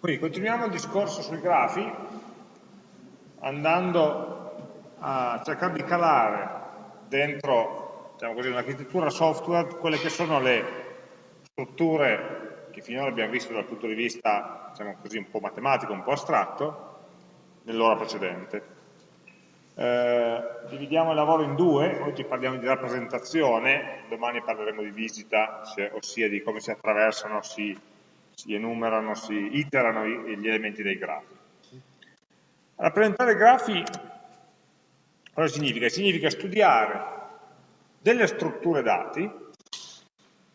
Quindi continuiamo il discorso sui grafi andando a cercare di calare dentro diciamo così, un'architettura software quelle che sono le strutture che finora abbiamo visto dal punto di vista diciamo così, un po' matematico, un po' astratto, nell'ora precedente. Eh, dividiamo il lavoro in due, oggi parliamo di rappresentazione, domani parleremo di visita, ossia di come si attraversano, si, si enumerano, si iterano gli elementi dei grafi. Rappresentare grafi cosa significa? Significa studiare delle strutture dati,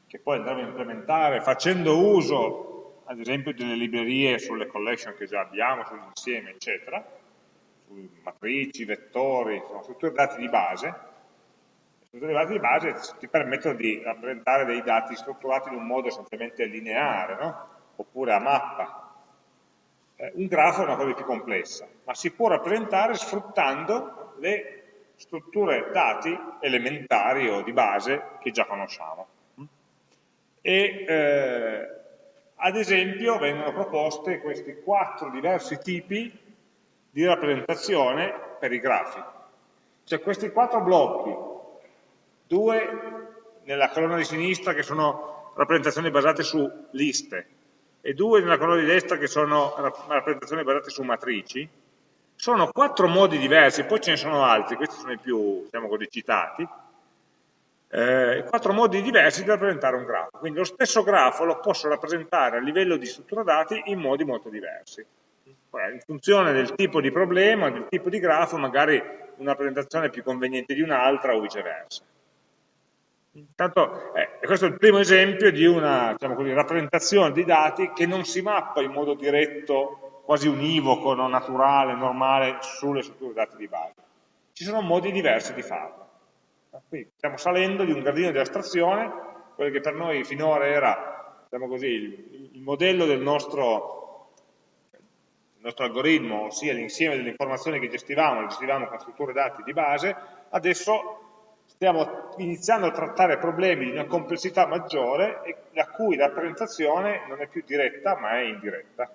che poi andremo a implementare facendo uso, ad esempio, delle librerie sulle collection che già abbiamo, sull'insieme, eccetera, matrici, vettori, sono strutture dati di base, strutture dati di base ti permettono di rappresentare dei dati strutturati in un modo essenzialmente lineare, no? Oppure a mappa. Eh, un grafo è una cosa più complessa, ma si può rappresentare sfruttando le strutture dati elementari o di base che già conosciamo. E eh, ad esempio vengono proposte questi quattro diversi tipi di rappresentazione per i grafi. Cioè questi quattro blocchi, due nella colonna di sinistra che sono rappresentazioni basate su liste e due nella colonna di destra che sono rappresentazioni basate su matrici, sono quattro modi diversi, poi ce ne sono altri, questi sono i più, diciamo così, citati, eh, quattro modi diversi di rappresentare un grafo. Quindi lo stesso grafo lo posso rappresentare a livello di struttura dati in modi molto diversi in funzione del tipo di problema, del tipo di grafo, magari una rappresentazione è più conveniente di un'altra o viceversa. Intanto, eh, questo è il primo esempio di una diciamo così, rappresentazione di dati che non si mappa in modo diretto, quasi univoco, no, naturale, normale, sulle strutture dati di base. Ci sono modi diversi di farlo. Quindi stiamo salendo di un gradino di astrazione, quello che per noi finora era diciamo così, il, il modello del nostro nostro algoritmo, ossia l'insieme delle informazioni che gestivamo, le gestivamo con strutture dati di base, adesso stiamo iniziando a trattare problemi di una complessità maggiore e la cui rappresentazione non è più diretta ma è indiretta.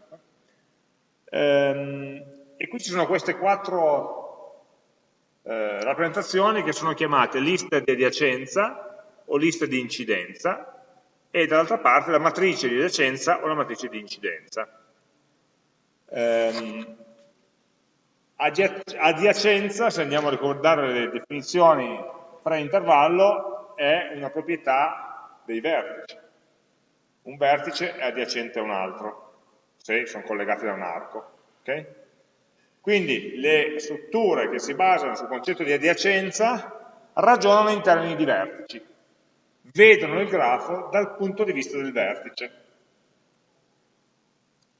Ehm, e qui ci sono queste quattro eh, rappresentazioni che sono chiamate liste di adiacenza o liste di incidenza e dall'altra parte la matrice di adiacenza o la matrice di incidenza. Ehm, adiacenza, se andiamo a ricordare le definizioni pre-intervallo, è una proprietà dei vertici. Un vertice è adiacente a un altro, se sono collegati da un arco. Okay? Quindi le strutture che si basano sul concetto di adiacenza ragionano in termini di vertici, vedono il grafo dal punto di vista del vertice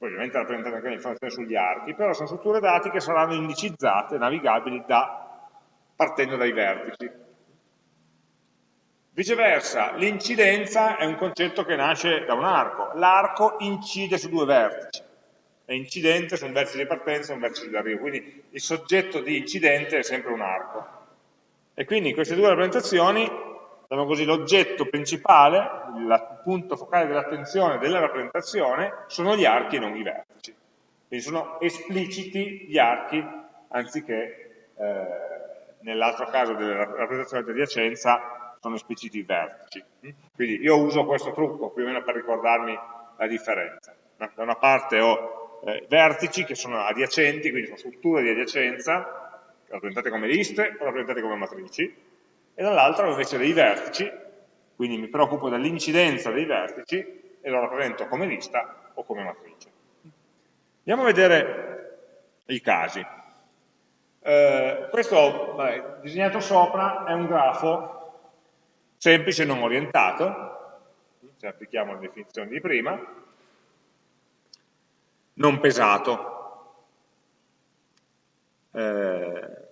poi ovviamente rappresentano anche informazioni sugli archi, però sono strutture dati che saranno indicizzate, navigabili da, partendo dai vertici. Viceversa, l'incidenza è un concetto che nasce da un arco. L'arco incide su due vertici, è incidente su un vertice di partenza e un vertice di arrivo, quindi il soggetto di incidente è sempre un arco. E quindi in queste due rappresentazioni diciamo così, l'oggetto principale, il punto focale dell'attenzione della rappresentazione sono gli archi e non i vertici. Quindi sono espliciti gli archi anziché eh, nell'altro caso della rappresentazione di adiacenza sono espliciti i vertici. Quindi io uso questo trucco più o meno per ricordarmi la differenza. Da una parte ho eh, vertici che sono adiacenti, quindi sono strutture di adiacenza, rappresentate come liste o rappresentate come matrici, e dall'altra ho invece dei vertici, quindi mi preoccupo dell'incidenza dei vertici e lo rappresento come lista o come matrice. Andiamo a vedere i casi. Eh, questo, vabbè, disegnato sopra, è un grafo semplice non orientato, se applichiamo le definizioni di prima, non pesato. Eh,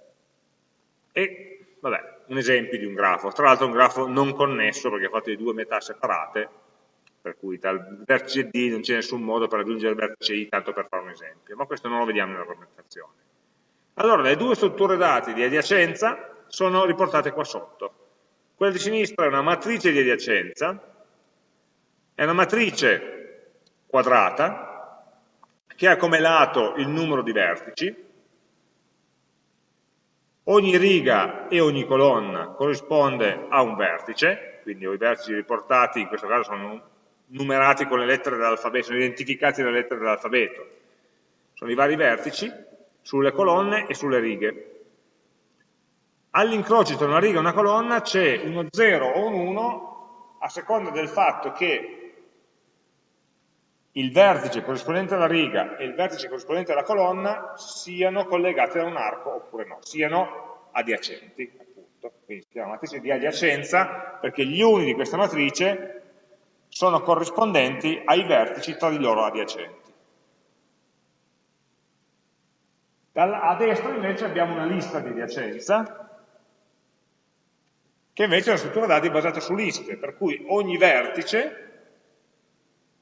e, vabbè, un esempio di un grafo, tra l'altro un grafo non connesso perché è fatto di due metà separate, per cui dal vertice D non c'è nessun modo per raggiungere il vertice I, tanto per fare un esempio, ma questo non lo vediamo nella rappresentazione. Allora, le due strutture dati di adiacenza sono riportate qua sotto. Quella di sinistra è una matrice di adiacenza, è una matrice quadrata, che ha come lato il numero di vertici, ogni riga e ogni colonna corrisponde a un vertice, quindi i vertici riportati in questo caso sono numerati con le lettere dell'alfabeto, sono identificati dalle lettere dell'alfabeto, sono i vari vertici sulle colonne e sulle righe. All'incrocio tra una riga e una colonna c'è uno 0 o un 1 a seconda del fatto che il vertice corrispondente alla riga e il vertice corrispondente alla colonna siano collegati da un arco oppure no, siano adiacenti, appunto. Quindi si chiama matrice di adiacenza perché gli uni di questa matrice sono corrispondenti ai vertici tra di loro adiacenti. a destra invece abbiamo una lista di adiacenza che invece è una struttura dati basata su liste, per cui ogni vertice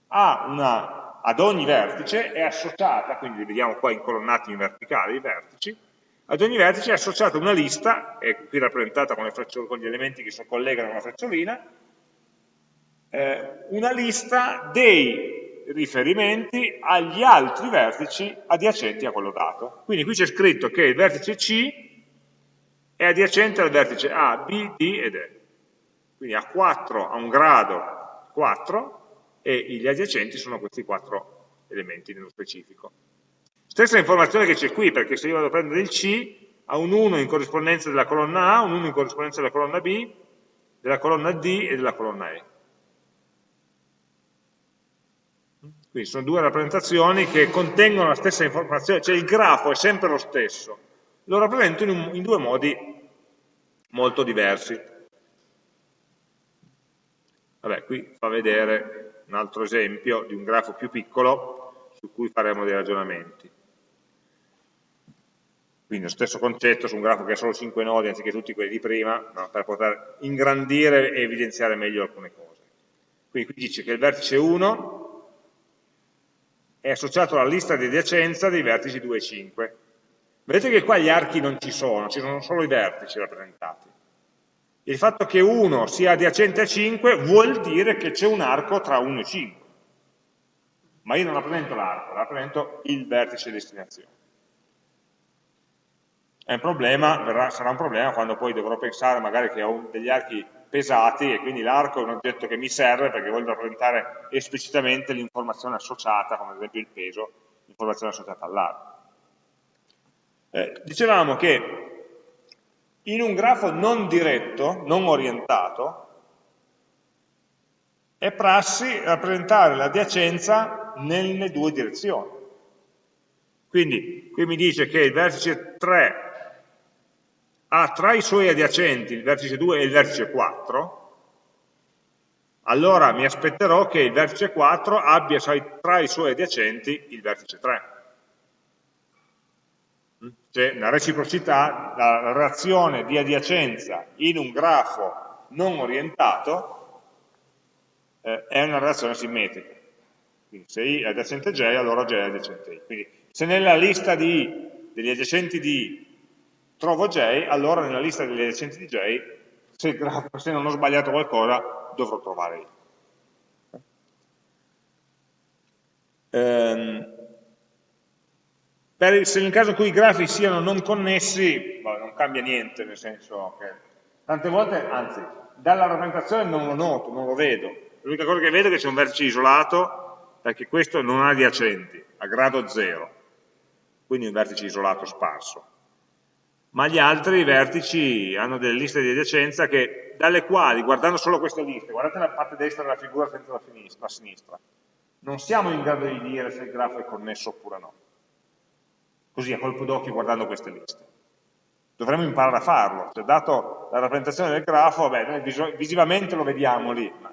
una, ad ogni vertice è associata, quindi li vediamo qua incolonnati in verticale i vertici, ad ogni vertice è associata una lista, è qui rappresentata con, con gli elementi che si collegano con la frecciolina, eh, una lista dei riferimenti agli altri vertici adiacenti a quello dato. Quindi qui c'è scritto che il vertice C è adiacente al vertice A, B, D ed E. Quindi a 4 ha un grado 4 e gli adiacenti sono questi quattro elementi nello specifico. Stessa informazione che c'è qui, perché se io vado a prendere il C, ha un 1 in corrispondenza della colonna A, un 1 in corrispondenza della colonna B, della colonna D e della colonna E. Quindi sono due rappresentazioni che contengono la stessa informazione, cioè il grafo è sempre lo stesso, lo rappresento in, un, in due modi molto diversi. Vabbè, qui fa vedere un altro esempio di un grafo più piccolo su cui faremo dei ragionamenti. Quindi lo stesso concetto su un grafo che ha solo 5 nodi anziché tutti quelli di prima, no, per poter ingrandire e evidenziare meglio alcune cose. Quindi qui dice che il vertice 1 è associato alla lista di adiacenza dei vertici 2 e 5. Vedete che qua gli archi non ci sono, ci sono solo i vertici rappresentati. Il fatto che 1 sia adiacente a 5 vuol dire che c'è un arco tra 1 e 5. Ma io non rappresento l'arco, rappresento il vertice di destinazione. È un problema, verrà, sarà un problema quando poi dovrò pensare magari che ho degli archi pesati e quindi l'arco è un oggetto che mi serve perché voglio rappresentare esplicitamente l'informazione associata, come ad esempio il peso, l'informazione associata all'arco. Eh, dicevamo che in un grafo non diretto, non orientato, è prassi rappresentare l'adiacenza nelle due direzioni. Quindi qui mi dice che il vertice 3 ha tra i suoi adiacenti il vertice 2 e il vertice 4, allora mi aspetterò che il vertice 4 abbia tra i suoi adiacenti il vertice 3 c'è una reciprocità, la relazione di adiacenza in un grafo non orientato eh, è una relazione simmetrica. Quindi se I è adiacente J, allora J è adiacente I. Quindi se nella lista di, degli adiacenti di trovo J, allora nella lista degli adiacenti di J, se, grafo, se non ho sbagliato qualcosa, dovrò trovare I. Um, per, se nel caso in cui i grafi siano non connessi, boh, non cambia niente, nel senso che tante volte, anzi, dalla rappresentazione non lo noto, non lo vedo. L'unica cosa che vedo è che c'è un vertice isolato, perché questo non ha adiacenti, a grado 0, quindi un vertice isolato sparso. Ma gli altri vertici hanno delle liste di adiacenza che, dalle quali, guardando solo queste liste, guardate la parte destra della figura senza la sinistra non siamo in grado di dire se il grafo è connesso oppure no così a colpo d'occhio guardando queste liste. Dovremmo imparare a farlo, cioè dato la rappresentazione del grafo, beh, noi visivamente lo vediamo lì, ma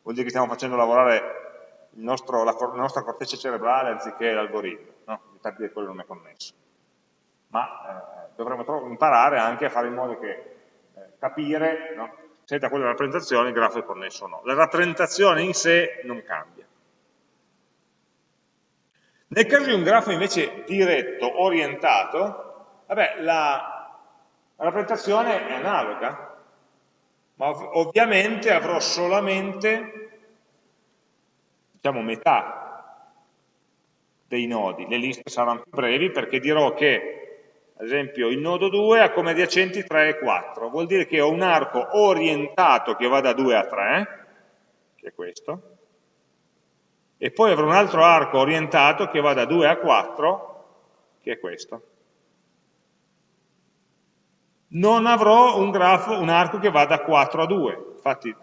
vuol dire che stiamo facendo lavorare nostro, la, la, nostra corteccia cerebrale anziché l'algoritmo, no? di che quello non è connesso. Ma eh, dovremmo imparare anche a fare in modo che eh, capire no? se da quella rappresentazione il grafo è connesso o no. La rappresentazione in sé non cambia. Nel caso di un grafo invece diretto, orientato, vabbè, la rappresentazione è analoga, ma ov ovviamente avrò solamente, diciamo, metà dei nodi, le liste saranno più brevi perché dirò che, ad esempio, il nodo 2 ha come adiacenti 3 e 4, vuol dire che ho un arco orientato che va da 2 a 3, che è questo, e poi avrò un altro arco orientato che va da 2 a 4, che è questo. Non avrò un, grafo, un arco che va da 4 a 2, infatti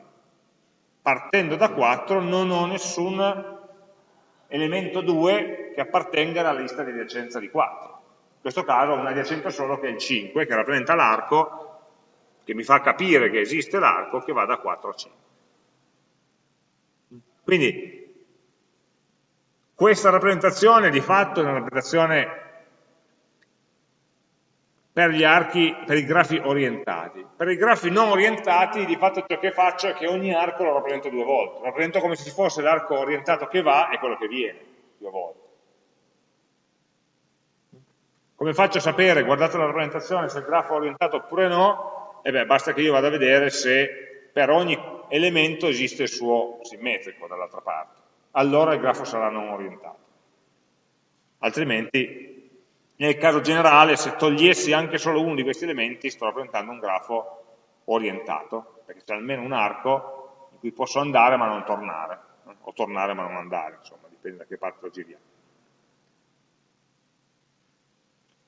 partendo da 4 non ho nessun elemento 2 che appartenga alla lista di adiacenza di 4. In questo caso ho un adiacente solo che è il 5, che rappresenta l'arco, che mi fa capire che esiste l'arco che va da 4 a 5. Quindi questa rappresentazione di fatto è una rappresentazione per gli archi, per i grafi orientati. Per i grafi non orientati, di fatto ciò che faccio è che ogni arco lo rappresento due volte. Lo rappresento come se ci fosse l'arco orientato che va e quello che viene, due volte. Come faccio a sapere, guardate la rappresentazione, se il grafo è orientato oppure no? E beh, basta che io vada a vedere se per ogni elemento esiste il suo simmetrico dall'altra parte. Allora il grafo sarà non orientato. Altrimenti nel caso generale, se togliessi anche solo uno di questi elementi, sto rappresentando un grafo orientato, perché c'è almeno un arco in cui posso andare ma non tornare, o tornare ma non andare, insomma, dipende da che parte lo giriamo.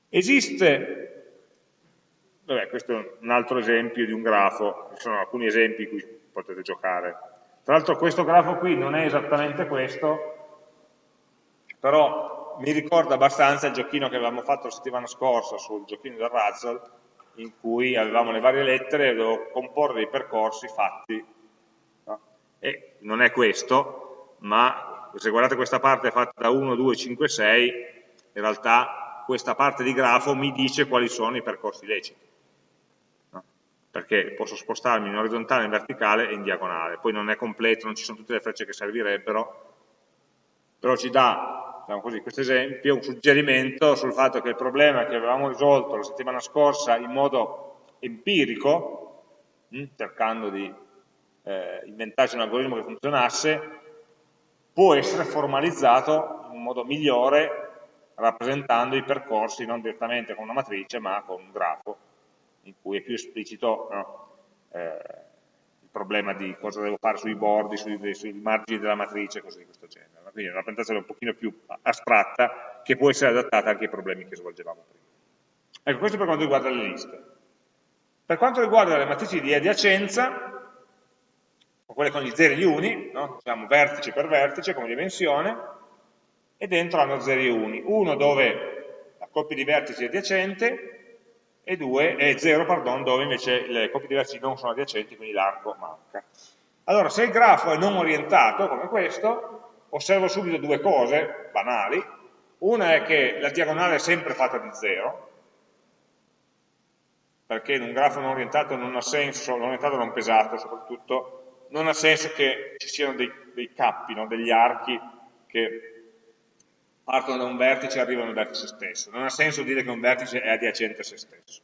Esiste, vabbè, questo è un altro esempio di un grafo, ci sono alcuni esempi in cui potete giocare. Tra l'altro questo grafo qui non è esattamente questo, però mi ricorda abbastanza il giochino che avevamo fatto la settimana scorsa sul giochino del Razzle, in cui avevamo le varie lettere e dovevo comporre dei percorsi fatti. No? E non è questo, ma se guardate questa parte fatta da 1, 2, 5, 6, in realtà questa parte di grafo mi dice quali sono i percorsi leciti. Perché posso spostarmi in orizzontale, in verticale e in diagonale. Poi non è completo, non ci sono tutte le frecce che servirebbero, però ci dà diciamo così, questo esempio, un suggerimento sul fatto che il problema che avevamo risolto la settimana scorsa in modo empirico, hm, cercando di eh, inventarci un algoritmo che funzionasse, può essere formalizzato in modo migliore rappresentando i percorsi non direttamente con una matrice ma con un grafo in cui è più esplicito no? eh, il problema di cosa devo fare sui bordi, sui, sui margini della matrice, cose di questo genere quindi una rappresentazione un pochino più astratta che può essere adattata anche ai problemi che svolgevamo prima. Ecco, questo per quanto riguarda le liste. Per quanto riguarda le matrici di adiacenza, quelle con gli zeri e gli uni, no? diciamo vertice per vertice come dimensione, e dentro hanno zeri e uni. Uno dove la coppia di vertici è adiacente, e, due, e zero pardon, dove invece le coppie di vertici non sono adiacenti, quindi l'arco manca. Allora, se il grafo è non orientato, come questo, osservo subito due cose banali. Una è che la diagonale è sempre fatta di zero, perché in un grafo non orientato non ha senso, non orientato non pesato soprattutto, non ha senso che ci siano dei, dei cappi, no? degli archi che partono da un vertice e arrivano al vertice stesso. Non ha senso dire che un vertice è adiacente a se stesso.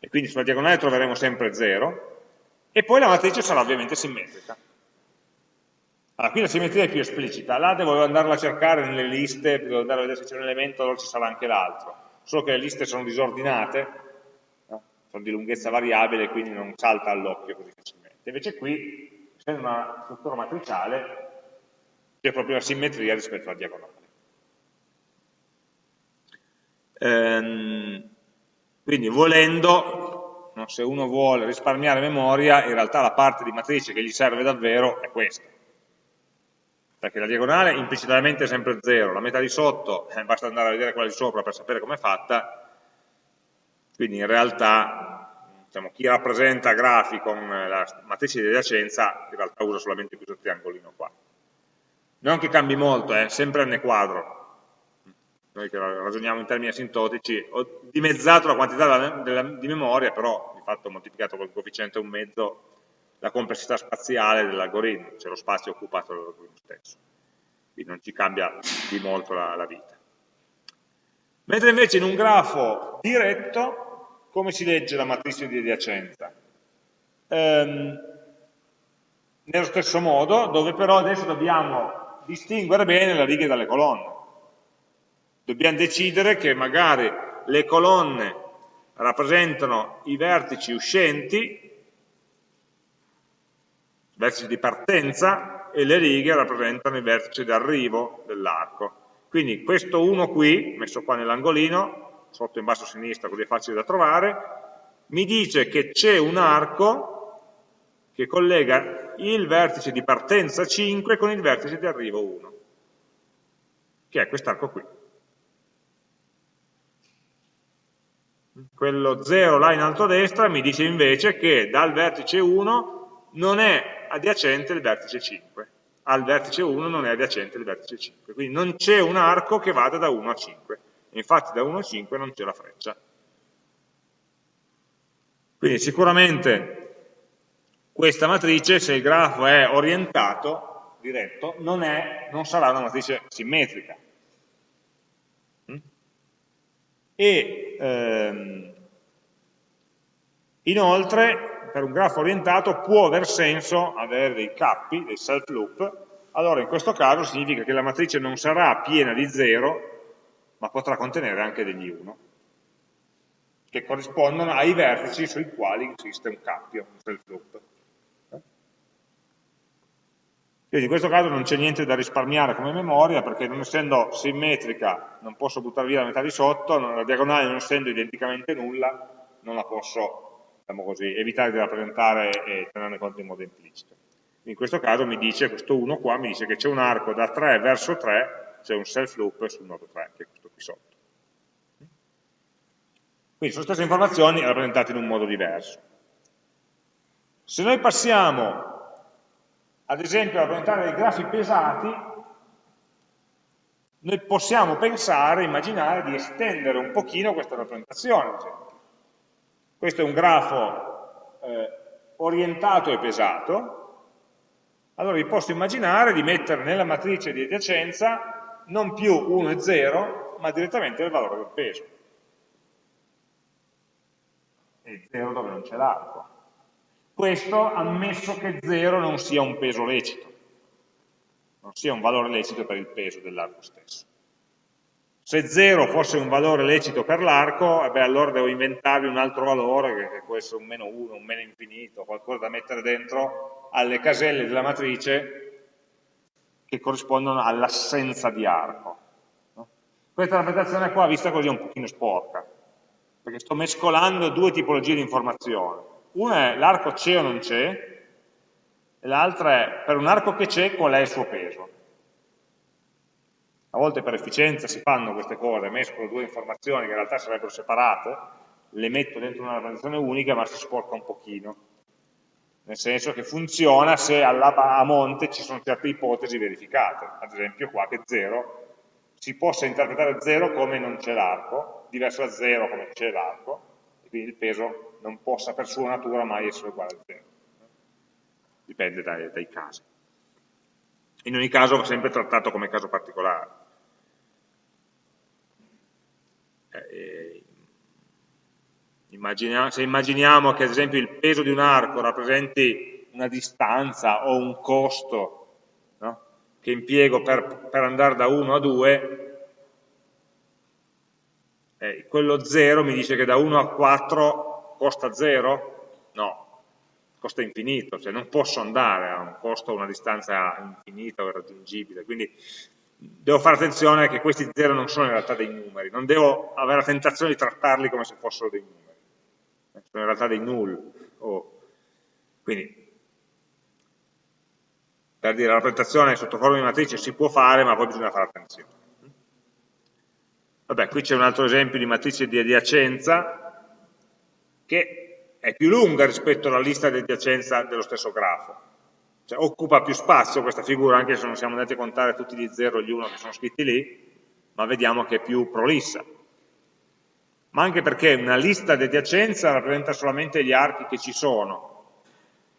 E quindi sulla diagonale troveremo sempre 0, e poi la matrice sarà ovviamente simmetrica. Allora, qui la simmetria è più esplicita, là devo andarla a cercare nelle liste, devo andare a vedere se c'è un elemento, allora ci sarà anche l'altro. Solo che le liste sono disordinate, no? sono di lunghezza variabile, quindi non salta all'occhio così facilmente. Invece qui, essendo una struttura matriciale, c'è proprio la simmetria rispetto alla diagonale. Ehm, quindi volendo, no, se uno vuole risparmiare memoria, in realtà la parte di matrice che gli serve davvero è questa perché la diagonale implicitamente è sempre 0, la metà di sotto, eh, basta andare a vedere quella di sopra per sapere com'è fatta, quindi in realtà diciamo, chi rappresenta grafi con la matrice di adiacenza in realtà usa solamente questo triangolino qua. Non che cambi molto, è eh, sempre n quadro, noi che ragioniamo in termini asintotici, ho dimezzato la quantità della, della, di memoria, però di fatto ho moltiplicato col coefficiente un mezzo la complessità spaziale dell'algoritmo, cioè lo spazio occupato dall'algoritmo stesso. Quindi non ci cambia di molto la, la vita. Mentre invece in un grafo diretto, come si legge la matrice di adiacenza? Ehm, nello stesso modo, dove però adesso dobbiamo distinguere bene le righe dalle colonne. Dobbiamo decidere che magari le colonne rappresentano i vertici uscenti, vertici di partenza, e le righe rappresentano i vertici d'arrivo dell'arco. Quindi questo 1 qui, messo qua nell'angolino, sotto in basso a sinistra, così è facile da trovare, mi dice che c'è un arco che collega il vertice di partenza 5 con il vertice di arrivo 1, che è quest'arco qui. Quello 0 là in alto a destra mi dice invece che dal vertice 1 non è adiacente il vertice 5, al vertice 1 non è adiacente il vertice 5, quindi non c'è un arco che vada da 1 a 5, infatti da 1 a 5 non c'è la freccia. Quindi sicuramente questa matrice, se il grafo è orientato, diretto, non, è, non sarà una matrice simmetrica. Mm? E ehm, inoltre, per un grafo orientato, può aver senso avere dei cappi, dei self loop, allora in questo caso significa che la matrice non sarà piena di 0, ma potrà contenere anche degli 1, che corrispondono ai vertici sui quali esiste un cappio, un self loop. Quindi in questo caso non c'è niente da risparmiare come memoria perché non essendo simmetrica non posso buttare via la metà di sotto, la diagonale non essendo identicamente nulla non la posso diciamo così, evitare di rappresentare e tenerne conto in modo implicito. In questo caso mi dice, questo 1 qua, mi dice che c'è un arco da 3 verso 3, c'è un self loop sul nodo 3, che è questo qui sotto. Quindi sono stesse informazioni rappresentate in un modo diverso. Se noi passiamo ad esempio a rappresentare dei grafi pesati, noi possiamo pensare, immaginare di estendere un pochino questa rappresentazione. Questo è un grafo eh, orientato e pesato, allora vi posso immaginare di mettere nella matrice di adiacenza non più 1 e 0, ma direttamente il valore del peso. E 0 dove non c'è l'arco. Questo ammesso che 0 non sia un peso lecito, non sia un valore lecito per il peso dell'arco stesso. Se 0 fosse un valore lecito per l'arco, eh allora devo inventarvi un altro valore, che, può essere un meno 1, un meno infinito, qualcosa da mettere dentro alle caselle della matrice che corrispondono all'assenza di arco. Questa rappresentazione qua, vista così, è un pochino sporca, perché sto mescolando due tipologie di informazione una è l'arco c'è o non c'è, e l'altra è per un arco che c'è qual è il suo peso. A volte per efficienza si fanno queste cose, mescolo due informazioni che in realtà sarebbero separate, le metto dentro una rappresentazione unica ma si sporca un pochino. Nel senso che funziona se a monte ci sono certe ipotesi verificate. Ad esempio qua che 0 si possa interpretare 0 come non c'è l'arco, diverso da 0 come c'è l'arco, e quindi il peso non possa per sua natura mai essere uguale a 0. Dipende dai, dai casi. In ogni caso va sempre trattato come caso particolare. Eh, immaginiamo, se immaginiamo che ad esempio il peso di un arco rappresenti una distanza o un costo no? che impiego per, per, andare da 1 a 2, eh, quello 0 mi dice che da 1 a 4 costa zero? No, costa infinito, cioè non posso andare a un costo a una distanza infinita o irraggiungibile, quindi devo fare attenzione che questi zero non sono in realtà dei numeri, non devo avere la tentazione di trattarli come se fossero dei numeri, sono in realtà dei null. Oh. Quindi, per dire, la rappresentazione sotto forma di matrice si può fare, ma poi bisogna fare attenzione. Vabbè, qui c'è un altro esempio di matrice di adiacenza, che è più lunga rispetto alla lista di adiacenza dello stesso grafo. Cioè, occupa più spazio questa figura, anche se non siamo andati a contare tutti gli 0 e gli 1 che sono scritti lì, ma vediamo che è più prolissa. Ma anche perché una lista di adiacenza rappresenta solamente gli archi che ci sono.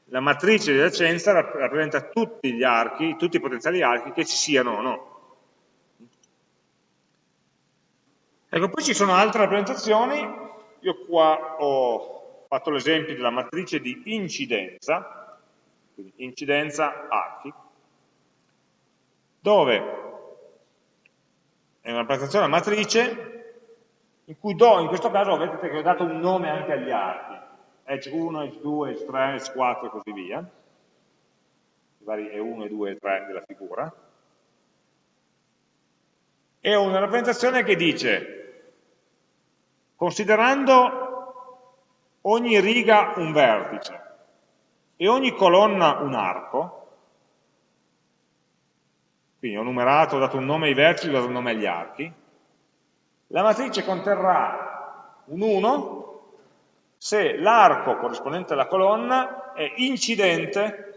La matrice di adiacenza rappresenta tutti gli archi, tutti i potenziali archi che ci siano o no. Ecco, poi ci sono altre rappresentazioni io qua ho fatto l'esempio della matrice di incidenza, quindi incidenza archi, dove è una rappresentazione a matrice in cui do, in questo caso vedete che ho dato un nome anche agli archi, edge 1, edge 2, edge 3, edge 4 e così via, i vari E1, E2 e 3 della figura, e ho una rappresentazione che dice, considerando ogni riga un vertice e ogni colonna un arco, quindi ho numerato, ho dato un nome ai vertici, ho dato un nome agli archi, la matrice conterrà un 1 se l'arco corrispondente alla colonna è incidente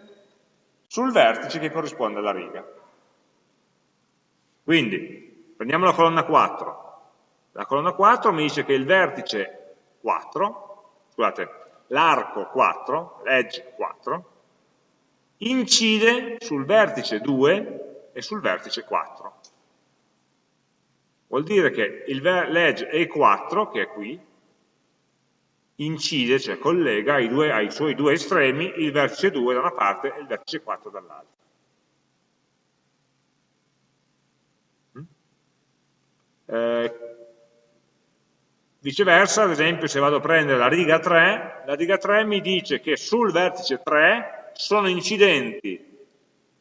sul vertice che corrisponde alla riga. Quindi, prendiamo la colonna 4. La colonna 4 mi dice che il vertice 4, scusate, l'arco 4, l'edge 4, incide sul vertice 2 e sul vertice 4. Vuol dire che l'edge E4, che è qui, incide, cioè collega ai, due, ai, suoi due estremi il vertice 2 da una parte e il vertice 4 dall'altra. Mm? Eh, viceversa, ad esempio, se vado a prendere la riga 3, la riga 3 mi dice che sul vertice 3 sono incidenti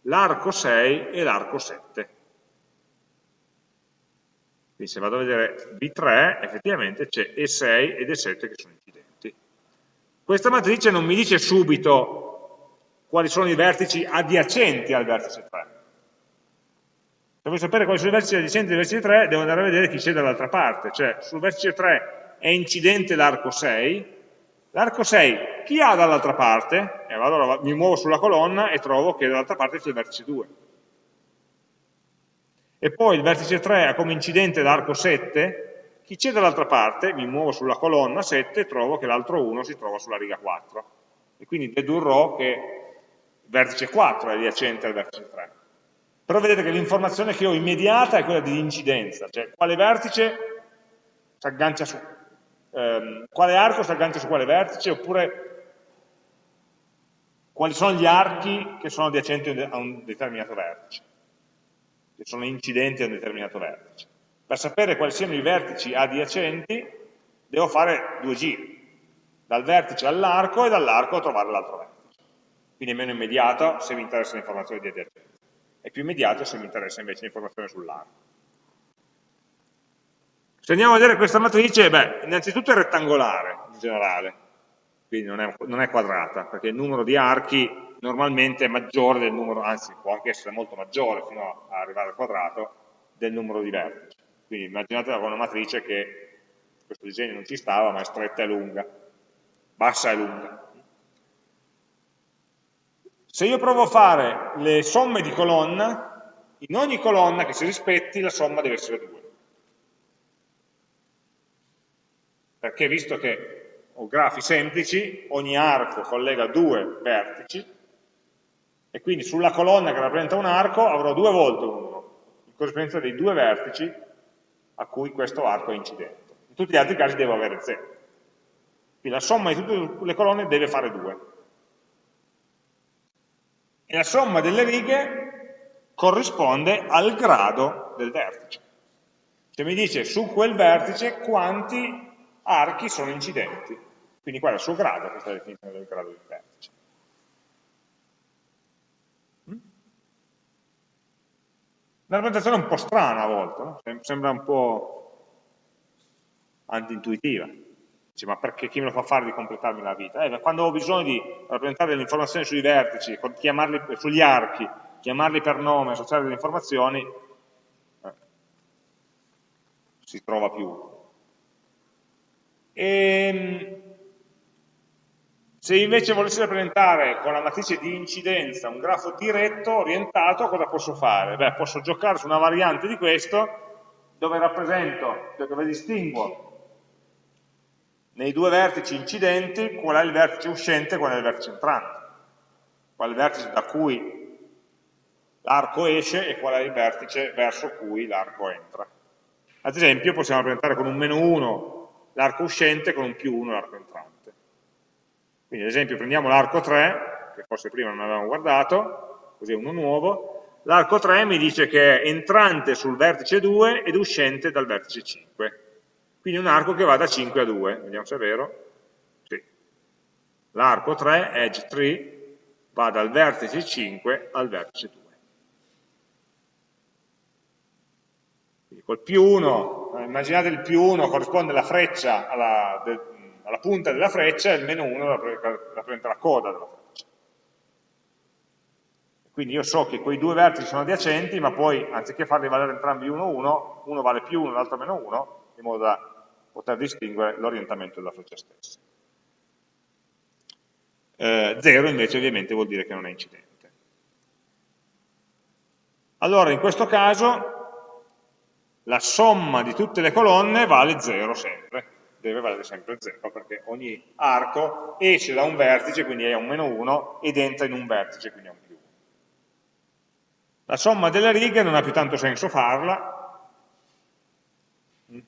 l'arco 6 e l'arco 7. Quindi se vado a vedere B3, effettivamente c'è E6 ed E7 che sono incidenti. Questa matrice non mi dice subito quali sono i vertici adiacenti al vertice 3. Se voglio sapere quali sono i vertici adiacenti al vertice 3, devo andare a vedere chi c'è dall'altra parte, cioè sul vertice 3 è incidente l'arco 6, L'arco 6, chi ha dall'altra parte? Eh, allora mi muovo sulla colonna e trovo che dall'altra parte c'è il vertice 2. E poi il vertice 3 ha come incidente l'arco 7, chi c'è dall'altra parte? Mi muovo sulla colonna 7 e trovo che l'altro 1 si trova sulla riga 4. E quindi dedurrò che il vertice 4 è adiacente al vertice 3. Però vedete che l'informazione che ho immediata è quella di incidenza, cioè quale vertice si aggancia su, ehm, quale arco si aggancia su quale vertice, oppure quali sono gli archi che sono adiacenti a un determinato vertice, che sono incidenti a un determinato vertice. Per sapere quali siano i vertici adiacenti, devo fare due giri, dal vertice all'arco e dall'arco a trovare l'altro vertice. Quindi è meno immediato se mi interessa l'informazione di adiacenza, è più immediato se mi interessa invece l'informazione sull'arco. Se andiamo a vedere questa matrice, beh, innanzitutto è rettangolare in generale, quindi non è, non è, quadrata, perché il numero di archi normalmente è maggiore del numero, anzi può anche essere molto maggiore fino a arrivare al quadrato, del numero di vertici. Quindi immaginatela con una matrice che questo disegno non ci stava, ma è stretta e lunga, bassa e lunga. Se io provo a fare le somme di colonna, in ogni colonna che si rispetti la somma deve essere 2. Perché visto che ho grafi semplici, ogni arco collega due vertici, e quindi sulla colonna che rappresenta un arco avrò due volte un 1, in corrispondenza dei due vertici a cui questo arco è incidente. In tutti gli altri casi devo avere 0. Quindi la somma di tutte le colonne deve fare 2. E la somma delle righe corrisponde al grado del vertice. Cioè mi dice su quel vertice quanti archi sono incidenti. Quindi qual è il suo grado, questa è la definizione del grado di vertice. Mm? Una rappresentazione un po' strana a volte, no? sembra un po' antintuitiva. Dice, ma perché chi me lo fa fare di completarmi la vita? Eh, quando ho bisogno di rappresentare delle informazioni sui vertici, sugli archi, chiamarli per nome, associare delle informazioni, eh, si trova più e, ehm, se invece volessi rappresentare con la matrice di incidenza un grafo diretto, orientato, cosa posso fare? Beh, posso giocare su una variante di questo dove rappresento, dove distinguo nei due vertici incidenti qual è il vertice uscente e qual è il vertice entrante, qual è il vertice da cui l'arco esce e qual è il vertice verso cui l'arco entra. Ad esempio possiamo rappresentare con un meno 1 l'arco uscente con un più 1 l'arco entrante. Quindi ad esempio prendiamo l'arco 3, che forse prima non avevamo guardato, così è uno nuovo, l'arco 3 mi dice che è entrante sul vertice 2 ed uscente dal vertice 5. Quindi un arco che va da 5 a 2, vediamo se è vero. Sì. L'arco 3, edge 3, va dal vertice 5 al vertice 2. Col più 1, immaginate il più 1 corrisponde alla freccia, alla, de, alla punta della freccia, e il meno 1 rappresenta la coda della freccia. Quindi io so che quei due vertici sono adiacenti, ma poi anziché farli valere entrambi 1, 1, uno vale più 1, l'altro meno 1, in modo da poter distinguere l'orientamento della freccia stessa. 0 eh, invece ovviamente vuol dire che non è incidente. Allora in questo caso la somma di tutte le colonne vale 0 sempre, deve valere sempre 0 perché ogni arco esce da un vertice, quindi è un meno 1, ed entra in un vertice, quindi è un più 1. La somma delle righe non ha più tanto senso farla,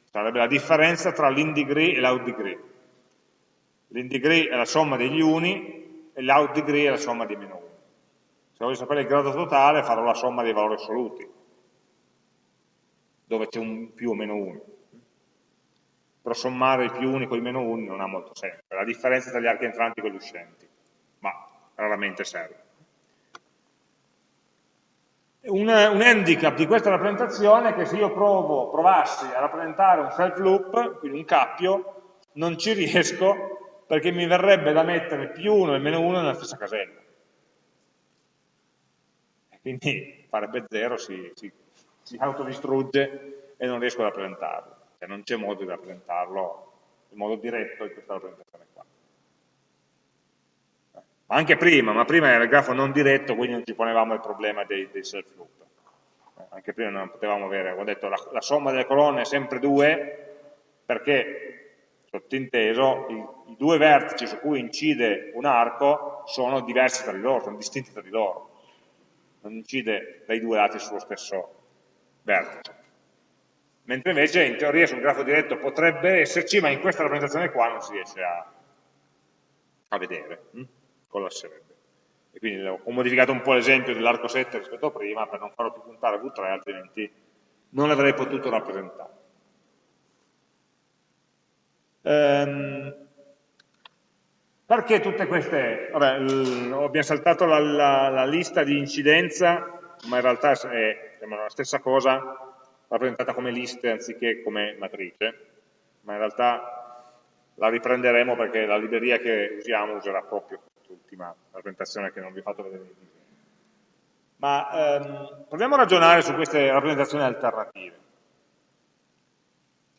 sarebbe la differenza tra l'in degree e l'out degree. L'in degree è la somma degli uni e l'out degree è la somma dei meno 1. Se voglio sapere il grado totale farò la somma dei valori assoluti, dove c'è un più o meno 1. Però sommare i più uni con i meno 1 non ha molto senso, è la differenza tra gli archi entranti e quelli uscenti, ma raramente serve. Un, un, handicap di questa rappresentazione è che se io provo, provassi a rappresentare un self loop, quindi un cappio, non ci riesco perché mi verrebbe da mettere più 1 e meno 1 nella stessa casella. Quindi farebbe 0, si, si, si autodistrugge e non riesco a rappresentarlo. Cioè non c'è modo di rappresentarlo in modo diretto in questa rappresentazione qua ma anche prima, ma prima era il grafo non diretto, quindi non ci ponevamo il problema dei, dei self loop. Eh, anche prima non potevamo avere, ho detto, la, la somma delle colonne è sempre 2, perché, sottinteso, i, i, due vertici su cui incide un arco sono diversi tra di loro, sono distinti tra di loro. Non incide dai due lati sullo stesso vertice. Mentre invece in teoria sul grafo diretto potrebbe esserci, ma in questa rappresentazione qua non si riesce a, a vedere. Hm? collasserebbe. E quindi ho modificato un po' l'esempio dell'arco 7 rispetto a prima per non farlo più puntare a V3, altrimenti non l'avrei potuto rappresentare. Ehm, perché tutte queste... Vabbè, abbiamo saltato la, la, la, lista di incidenza, ma in realtà è la stessa cosa rappresentata come liste anziché come matrice, ma in realtà la riprenderemo perché la libreria che usiamo userà proprio quest'ultima rappresentazione che non vi ho fatto vedere. Ma ehm, proviamo a ragionare su queste rappresentazioni alternative.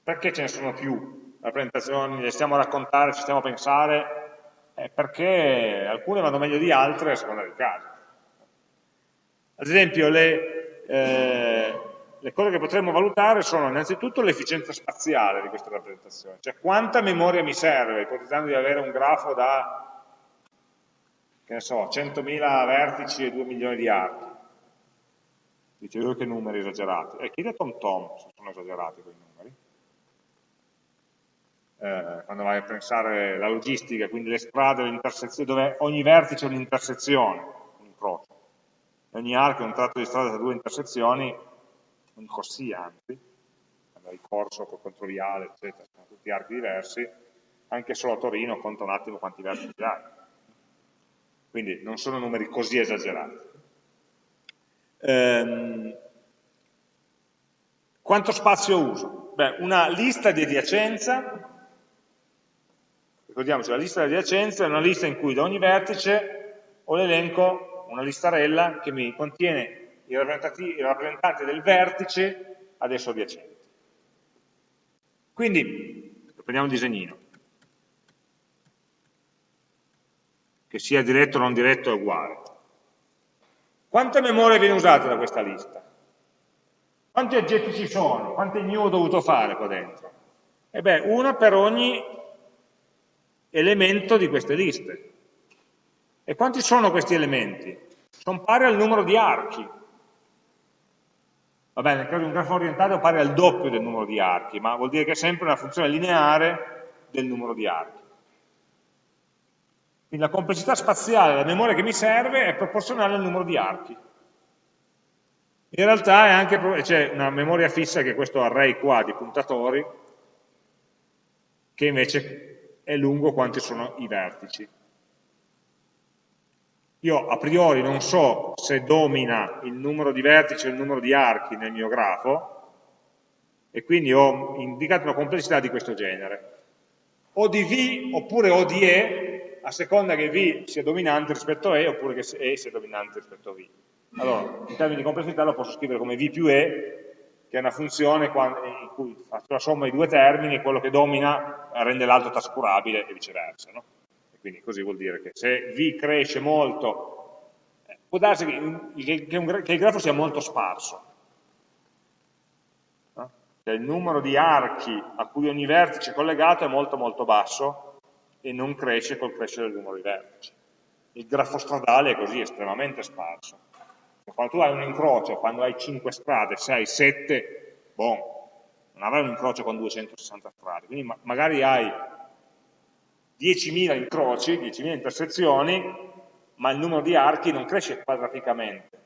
Perché ce ne sono più rappresentazioni, le stiamo a raccontare, ci stiamo a pensare? Eh, perché alcune vanno meglio di altre a seconda del caso. Ad esempio, le, eh, le cose che potremmo valutare sono innanzitutto l'efficienza spaziale di queste rappresentazioni, cioè quanta memoria mi serve, ipotizzando di avere un grafo da che ne so, 100.000 vertici e 2 milioni di archi. Dice, io che numeri esagerati. E eh, chiede a Tom Tom se sono esagerati quei numeri. Eh, quando vai a pensare la logistica, quindi le strade, le intersezioni, dove ogni vertice è un'intersezione. Ogni arco è un tratto di strada tra due intersezioni, un corsia anzi, il corso col controriale, eccetera, sono tutti archi diversi, anche solo a Torino conta un attimo quanti vertici hai quindi non sono numeri così esagerati. Ehm, quanto spazio uso? Beh, una lista di adiacenza, ricordiamoci, la lista di adiacenza è una lista in cui da ogni vertice ho l'elenco, una listarella che mi contiene i rappresentanti del vertice ad esso adiacente. Quindi, prendiamo un disegnino. che sia diretto o non diretto è uguale. Quanta memoria viene usata da questa lista? Quanti oggetti ci sono? Quanti new ho dovuto fare qua dentro? E beh, una per ogni elemento di queste liste. E quanti sono questi elementi? Sono pari al numero di archi. Va bene, nel caso di un grafo orientato è pari al doppio del numero di archi, ma vuol dire che è sempre una funzione lineare del numero di archi. Quindi la complessità spaziale della memoria che mi serve è proporzionale al numero di archi. In realtà c'è una memoria fissa che è questo array qua di puntatori, che invece è lungo quanti sono i vertici. Io a priori non so se domina il numero di vertici o il numero di archi nel mio grafo, e quindi ho indicato una complessità di questo genere. O di V oppure O di E, a seconda che V sia dominante rispetto a E, oppure che E sia dominante rispetto a V. Allora, in termini di complessità lo posso scrivere come V più E, che è una funzione in cui faccio la somma di due termini e quello che domina rende l'altro trascurabile e viceversa. No? Quindi così vuol dire che se V cresce molto, eh, può darsi che, che, un, che il grafo sia molto sparso, cioè il numero di archi a cui ogni vertice è collegato è molto molto basso e non cresce col crescere del numero di vertici. Il grafo stradale è così, estremamente sparso. Quando tu hai un incrocio, quando hai 5 strade, 6, 7, boh, non avrai un incrocio con 260 strade, quindi ma magari hai 10.000 incroci, 10.000 intersezioni, ma il numero di archi non cresce quadraticamente,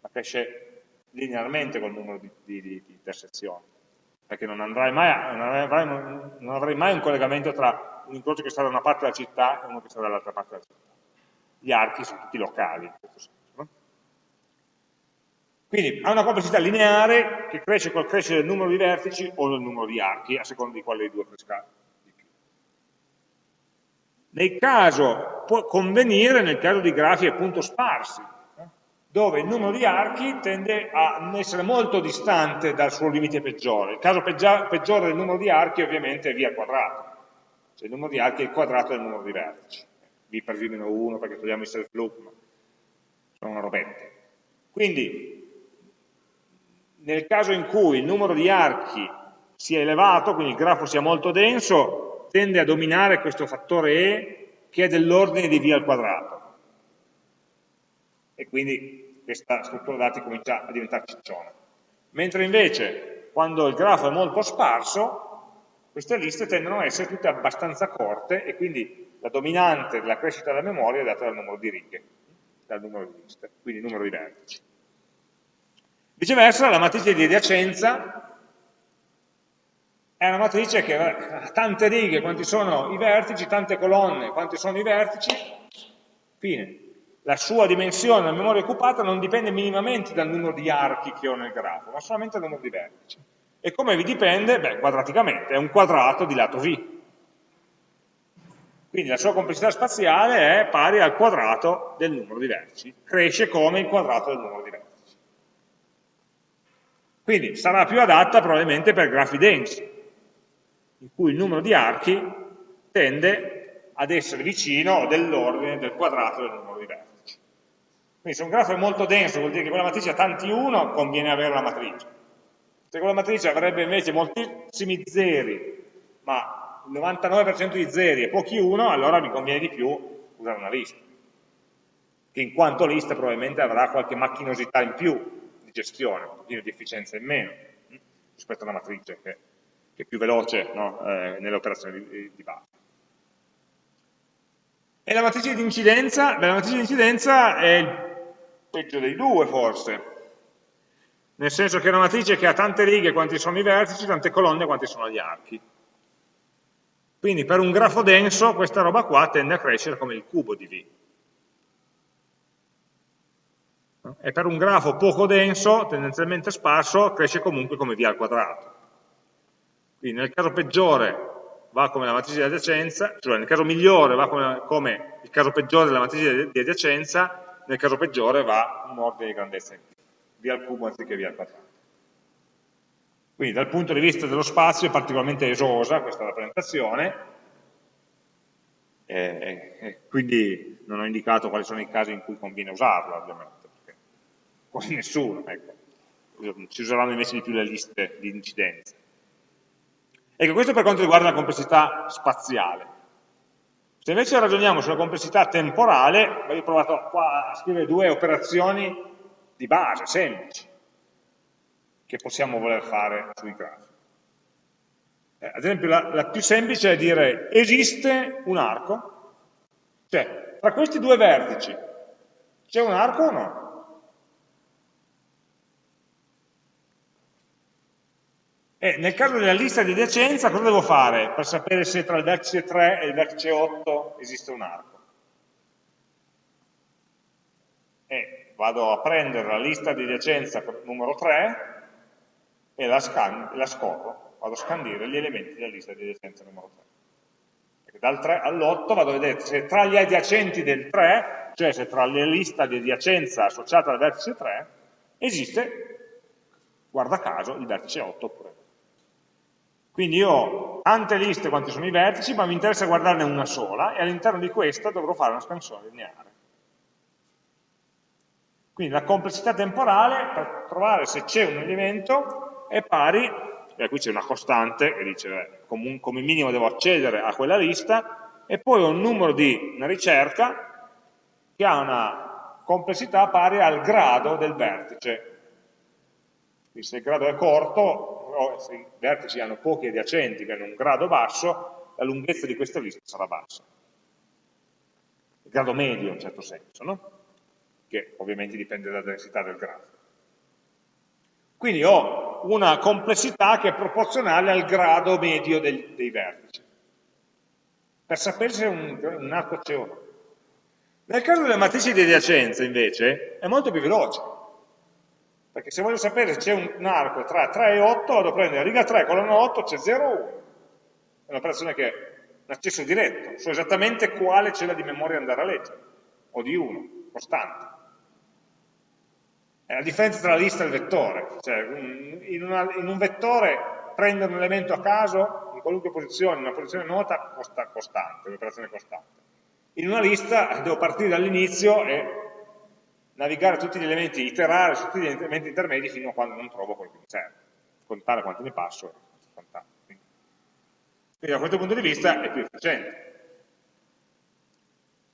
ma cresce linearmente col numero di, di, di intersezioni perché non, mai, non, avrai, non, avrai mai un collegamento tra un incrocio che sta da una parte della città e uno che sta dall'altra parte della città. Gli archi sono tutti locali, in questo senso. No? Quindi ha una complessità lineare che cresce col crescere del numero di vertici o del numero di archi, a seconda di quale dei due cresca. Nel caso, può convenire nel caso di grafi appunto sparsi, dove il numero di archi tende a essere molto distante dal suo limite peggiore. Il caso peggiore del numero di archi ovviamente è v al quadrato, cioè il numero di archi è il quadrato del numero di vertici. v per v-1 perché togliamo il self loop, ma sono una robette. Quindi, nel caso in cui il numero di archi sia elevato, quindi il grafo sia molto denso, tende a dominare questo fattore e che è dell'ordine di v al quadrato. E quindi questa struttura dati comincia a diventare cicciona. Mentre invece, quando il grafo è molto sparso, queste liste tendono a essere tutte abbastanza corte e quindi la dominante della crescita della memoria è data dal numero di righe, dal numero di liste, quindi il numero di vertici. Viceversa, la matrice di adiacenza è una matrice che ha tante righe, quanti sono i vertici, tante colonne, quanti sono i vertici, fine la sua dimensione della memoria occupata non dipende minimamente dal numero di archi che ho nel grafo, ma solamente dal numero di vertici. E come vi dipende? Beh, quadraticamente, è un quadrato di lato v. Quindi la sua complessità spaziale è pari al quadrato del numero di vertici, cresce come il quadrato del numero di vertici. Quindi sarà più adatta probabilmente per grafi densi, in cui il numero di archi tende ad essere vicino dell'ordine del quadrato del numero di vertici. Quindi se un grafo è molto denso, vuol dire che quella matrice ha tanti 1, conviene avere la matrice. Se quella matrice avrebbe invece moltissimi zeri, ma il 99% di zeri e pochi 1, allora mi conviene di più usare una lista. Che in quanto lista probabilmente avrà qualche macchinosità in più di gestione, un pochino di efficienza in meno, hm, rispetto a una matrice che, che è più veloce no? eh, nelle operazioni di, di base. E la matrice di incidenza? Beh, la matrice di incidenza è il peggio dei due forse, nel senso che è una matrice che ha tante righe quanti sono i vertici, tante colonne quanti sono gli archi. Quindi per un grafo denso questa roba qua tende a crescere come il cubo di V. E per un grafo poco denso, tendenzialmente sparso, cresce comunque come V al quadrato. Quindi nel caso peggiore va come la matrice di adiacenza, cioè nel caso migliore va come, come il caso peggiore della matrice di adiacenza, nel caso peggiore va un ordine di grandezza in più, via al cubo anziché via al quadrato. Quindi dal punto di vista dello spazio è particolarmente esosa questa rappresentazione, e, e quindi non ho indicato quali sono i casi in cui conviene usarla ovviamente, perché quasi nessuno, ecco. ci useranno invece di più le liste di incidenza. Ecco, questo per quanto riguarda la complessità spaziale. Se invece ragioniamo sulla complessità temporale, ho provato qua a scrivere due operazioni di base, semplici, che possiamo voler fare sui grafi. Eh, ad esempio, la, la più semplice è dire esiste un arco, cioè tra questi due vertici c'è un arco o no? E nel caso della lista di adiacenza cosa devo fare per sapere se tra il vertice 3 e il vertice 8 esiste un arco? E vado a prendere la lista di adiacenza numero 3 e la, scan la scorro, vado a scandire gli elementi della lista di adiacenza numero 3 dal 3 all'8 vado a vedere se tra gli adiacenti del 3, cioè se tra la lista di adiacenza associata al vertice 3, esiste, guarda caso, il vertice 8 oppure no. Quindi io liste quanti sono i vertici, ma mi interessa guardarne una sola e all'interno di questa dovrò fare una scansione lineare. Quindi la complessità temporale per trovare se c'è un elemento è pari, e qui c'è una costante che dice beh, come, come minimo devo accedere a quella lista, e poi ho un numero di una ricerca che ha una complessità pari al grado del vertice. Quindi se il grado è corto, o se i vertici hanno pochi adiacenti che hanno un grado basso, la lunghezza di questa lista sarà bassa. Il grado medio in certo senso, no? che ovviamente dipende dalla densità del grafo. Quindi ho una complessità che è proporzionale al grado medio del, dei vertici, per sapere se un, un arco c'è o no. Nel caso delle matrici di adiacenza, invece, è molto più veloce, perché se voglio sapere se c'è un arco tra 3 e 8, vado a prendere riga 3, colonna 8, c'è 0 o 1. È un'operazione che è un accesso diretto, so esattamente quale cella di memoria andare a leggere, o di 1, costante. È la differenza tra la lista e il vettore, cioè in, una, in un vettore prendere un elemento a caso in qualunque posizione, in una posizione nota, costa costante, un'operazione costante. In una lista devo partire dall'inizio e navigare tutti gli elementi, iterare su tutti gli elementi intermedi fino a quando non trovo quello che mi serve, contare quanti ne passo e contare. Quindi da questo punto di vista è più efficiente.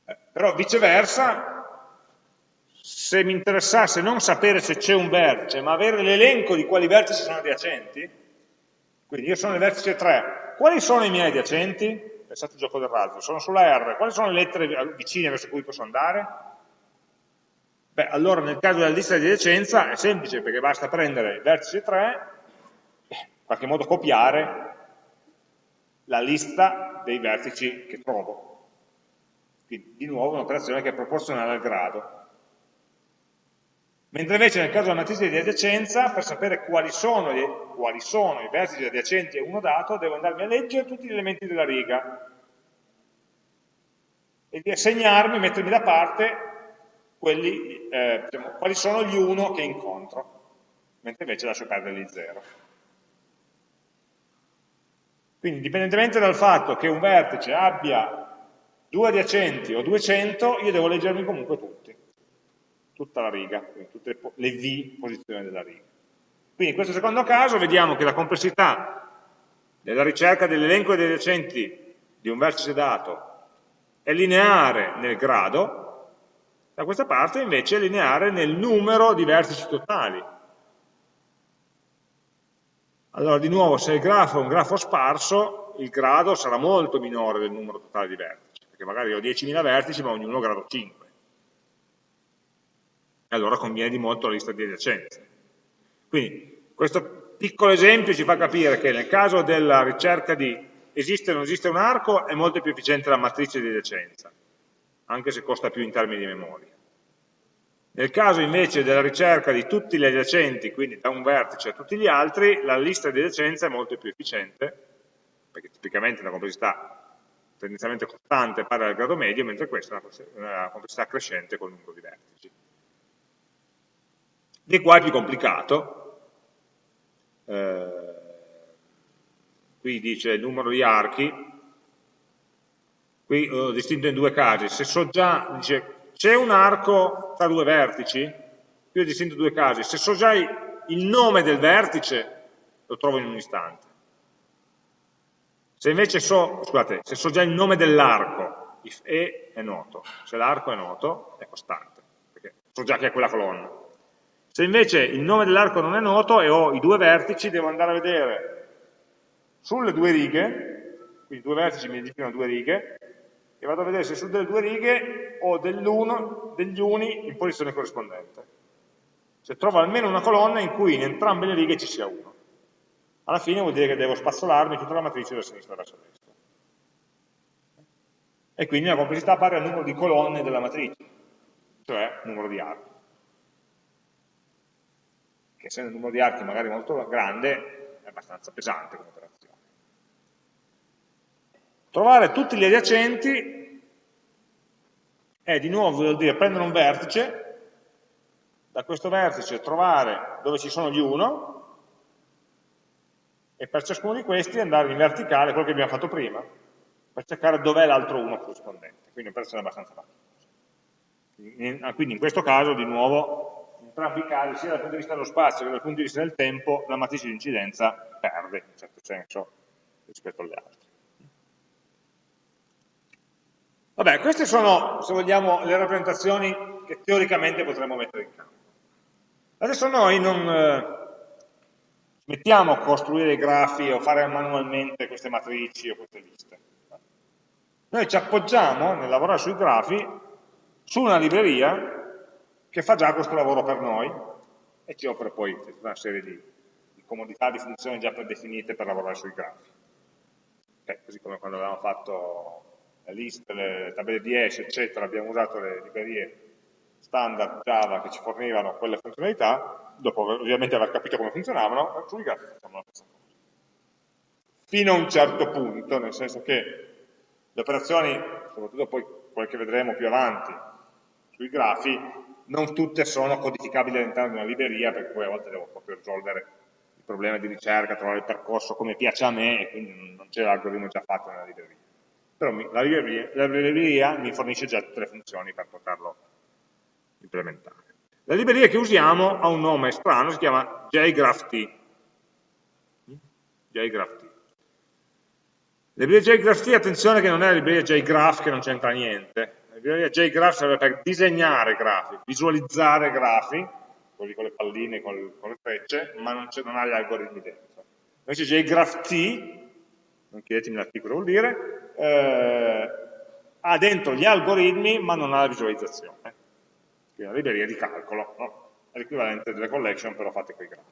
Eh, però viceversa, se mi interessasse non sapere se c'è un vertice, ma avere l'elenco di quali vertici sono adiacenti, quindi io sono nel vertice 3, quali sono i miei adiacenti? Pensate al gioco del razzo, sono sulla R, quali sono le lettere vicine verso cui posso andare? Beh, allora nel caso della lista di adiacenza è semplice perché basta prendere il vertice 3 e in qualche modo copiare la lista dei vertici che trovo. Quindi di nuovo un'operazione che è proporzionale al grado. Mentre invece nel caso della matrice di adiacenza, per sapere quali sono, gli, quali sono i vertici adiacenti a uno dato, devo andarmi a leggere tutti gli elementi della riga e di assegnarmi, mettermi da parte quelli, eh, diciamo, quali sono gli 1 che incontro, mentre invece lascio perdere gli 0. Quindi indipendentemente dal fatto che un vertice abbia due adiacenti o 200, io devo leggermi comunque tutti, tutta la riga, tutte le V posizioni della riga. Quindi in questo secondo caso vediamo che la complessità della ricerca dell'elenco degli adiacenti di un vertice dato è lineare nel grado, da questa parte invece è lineare nel numero di vertici totali. Allora di nuovo se il grafo è un grafo sparso, il grado sarà molto minore del numero totale di vertici, perché magari ho 10.000 vertici ma ognuno grado 5. E allora conviene di molto la lista di adiacenze. Quindi questo piccolo esempio ci fa capire che nel caso della ricerca di esiste o non esiste un arco è molto più efficiente la matrice di adiacenza anche se costa più in termini di memoria. Nel caso invece della ricerca di tutti gli adiacenti, quindi da un vertice a tutti gli altri, la lista di adiacenza è molto più efficiente, perché tipicamente la complessità tendenzialmente costante pari al grado medio, mentre questa è una complessità crescente con il numero di vertici. Di qua è più complicato, eh, qui dice il numero di archi, qui ho distinto in due casi, se so già, dice, c'è un arco tra due vertici, qui ho distinto in due casi, se so già il nome del vertice, lo trovo in un istante. Se invece so, scusate, se so già il nome dell'arco, if E è noto, se l'arco è noto è costante, perché so già che è quella colonna. Se invece il nome dell'arco non è noto e ho i due vertici, devo andare a vedere sulle due righe, quindi due vertici mi indicano due righe, e vado a vedere se su delle due righe ho degli uni in posizione corrispondente. Se trovo almeno una colonna in cui in entrambe le righe ci sia uno. alla fine vuol dire che devo spazzolarmi tutta la matrice da sinistra verso destra. E quindi la complessità pari al numero di colonne della matrice, cioè numero di archi. Che essendo il numero di archi magari molto grande, è abbastanza pesante come operazione. Trovare tutti gli adiacenti è di nuovo vuol dire prendere un vertice, da questo vertice trovare dove ci sono gli 1, e per ciascuno di questi andare in verticale, quello che abbiamo fatto prima, per cercare dov'è l'altro 1 corrispondente. Quindi un'operazione abbastanza facile. Quindi in questo caso, di nuovo, in entrambi i casi, sia dal punto di vista dello spazio che dal punto di vista del tempo, la matrice di incidenza perde, in un certo senso, rispetto alle altre. Vabbè, queste sono, se vogliamo, le rappresentazioni che teoricamente potremmo mettere in campo. Adesso noi non, eh, mettiamo a costruire i grafi o fare manualmente queste matrici o queste liste. Noi ci appoggiamo nel lavorare sui grafi su una libreria che fa già questo lavoro per noi e ci offre poi una serie di, di comodità, di funzioni già predefinite per lavorare sui grafi. Okay, così come quando avevamo fatto liste, le tabelle di hash, eccetera, abbiamo usato le librerie standard Java che ci fornivano quelle funzionalità, dopo ovviamente aver capito come funzionavano, sui grafi facciamo la stessa cosa. Fino a un certo punto, nel senso che le operazioni, soprattutto poi quelle che vedremo più avanti, sui grafi, non tutte sono codificabili all'interno di una libreria, perché poi a volte devo proprio risolvere il problema di ricerca, trovare il percorso come piace a me, e quindi non c'è l'algoritmo già fatto nella libreria. Però la libreria, la libreria mi fornisce già tutte le funzioni per poterlo implementare. La libreria che usiamo ha un nome strano, si chiama JGraphT. JGraphT. Libreria JGraphT, attenzione che non è la libreria JGraph che non c'entra niente. La libreria JGraph serve per disegnare grafi, visualizzare grafi, quelli con le palline, con le, con le frecce, ma non, non, ha gli algoritmi dentro. Invece JGraphT, non chiedetemi l'articolo vuol dire, eh, ha dentro gli algoritmi ma non ha la visualizzazione quindi una libreria di calcolo, no? è l'equivalente delle collection però fatte con i grafi.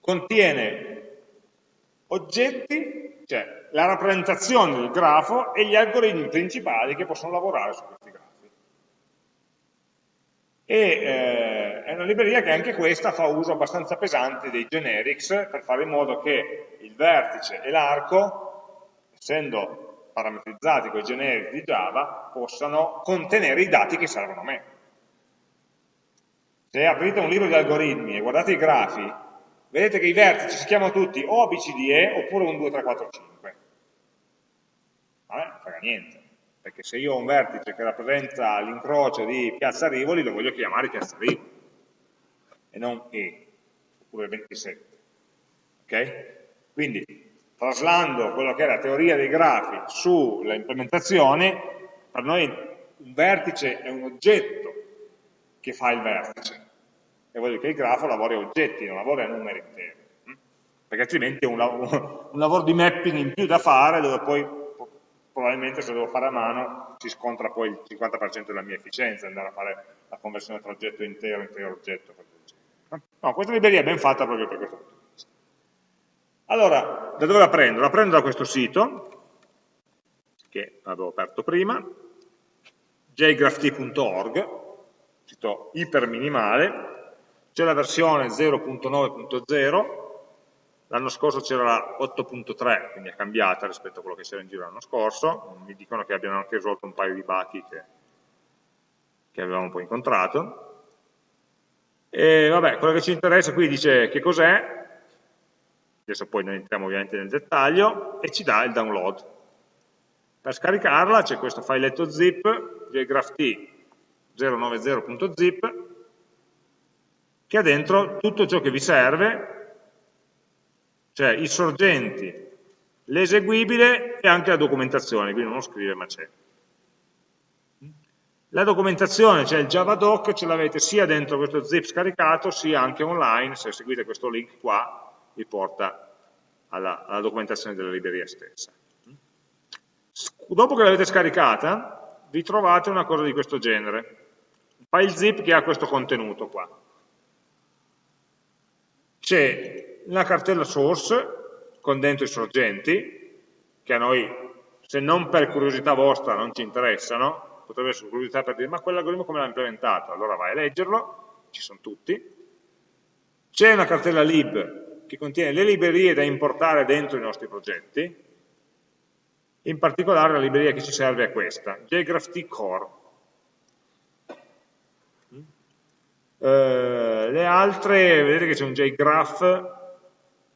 Contiene oggetti, cioè la rappresentazione del grafo e gli algoritmi principali che possono lavorare su questi grafi. E eh, è una libreria che anche questa fa uso abbastanza pesante dei generics per fare in modo che il vertice e l'arco, essendo parametrizzati con i generici di Java possano contenere i dati che servono a me. Se aprite un libro di algoritmi e guardate i grafi, vedete che i vertici si chiamano tutti o ABCDE oppure 1, 2, 3, 4, 5. A me non frega niente, perché se io ho un vertice che rappresenta l'incrocio di Piazza Rivoli, lo voglio chiamare Piazza Rivoli, e non E, oppure 27. Ok? Quindi traslando quello che è la teoria dei grafi sulla implementazione, per noi un vertice è un oggetto che fa il vertice. E vuol dire che il grafo lavora a oggetti, non lavora a numeri interi. Perché altrimenti è un lavoro, un lavoro di mapping in più da fare, dove poi probabilmente se lo devo fare a mano si scontra poi il 50% della mia efficienza, andare a fare la conversione tra oggetto intero intero oggetto. No, questa libreria è ben fatta proprio per questo punto. Allora, da dove la prendo? La prendo da questo sito, che avevo aperto prima, jgrapht.org, sito iperminimale, c'è la versione 0.9.0, l'anno scorso c'era la 8.3, quindi è cambiata rispetto a quello che c'era in giro l'anno scorso, mi dicono che abbiano anche risolto un paio di buchi che, che avevamo poi incontrato. E vabbè, quello che ci interessa qui dice che cos'è, adesso poi noi entriamo ovviamente nel dettaglio, e ci dà il download. Per scaricarla c'è questo filetto zip, jgrapht 090.zip, che ha dentro tutto ciò che vi serve, cioè i sorgenti, l'eseguibile e anche la documentazione, quindi non lo scrive ma c'è. La documentazione, cioè il javadoc, ce l'avete sia dentro questo zip scaricato, sia anche online, se seguite questo link qua, vi porta alla, alla documentazione della libreria stessa. Dopo che l'avete scaricata, vi trovate una cosa di questo genere, un file zip che ha questo contenuto qua. C'è una cartella source con dentro i sorgenti, che a noi, se non per curiosità vostra, non ci interessano, potrebbe essere curiosità per dire ma quell'algoritmo come l'ha implementato? Allora vai a leggerlo, ci sono tutti. C'è una cartella lib che contiene le librerie da importare dentro i nostri progetti, in particolare la libreria che ci serve è questa, JGraphT Core. Eh, le altre, vedete che c'è un JGraph,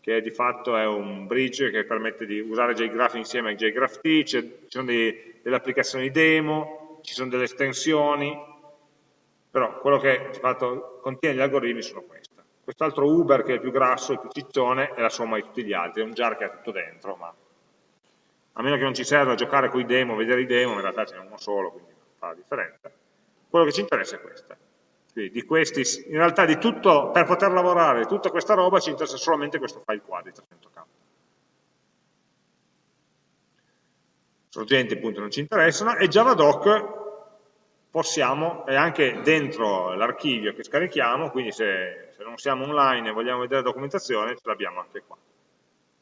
che di fatto è un bridge che permette di usare JGraph insieme a JGraphT, ci sono dei, delle applicazioni demo, ci sono delle estensioni, però quello che di fatto contiene gli algoritmi sono questi. Quest'altro Uber che è più grasso, il più ciccione, è la somma di tutti gli altri, è un jar che ha tutto dentro, ma a meno che non ci serva giocare con i demo, vedere i demo, in realtà ce n'è uno solo, quindi fa la differenza. Quello che ci interessa è questa. Quindi di questi, in realtà di tutto, per poter lavorare tutta questa roba ci interessa solamente questo file qua di 300k. Sorgenti appunto non ci interessano e JavaDoc possiamo, è anche dentro l'archivio che scarichiamo, quindi se, se, non siamo online e vogliamo vedere la documentazione ce l'abbiamo anche qua.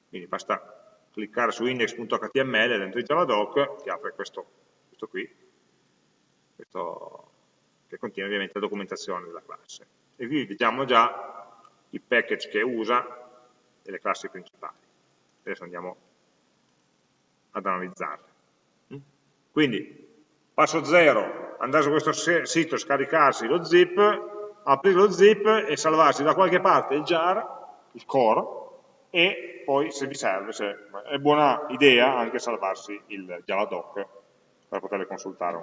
Quindi basta cliccare su index.html dentro il JavaDoc, che apre questo, questo qui, questo che contiene ovviamente la documentazione della classe. E qui vediamo già i package che usa e le classi principali. Adesso andiamo ad analizzarle. Quindi, passo 0, andare su questo sito, scaricarsi lo zip, aprire lo zip e salvarsi da qualche parte il jar, il core, e poi se vi serve, se è buona idea anche salvarsi il javadoc per poterle consultare.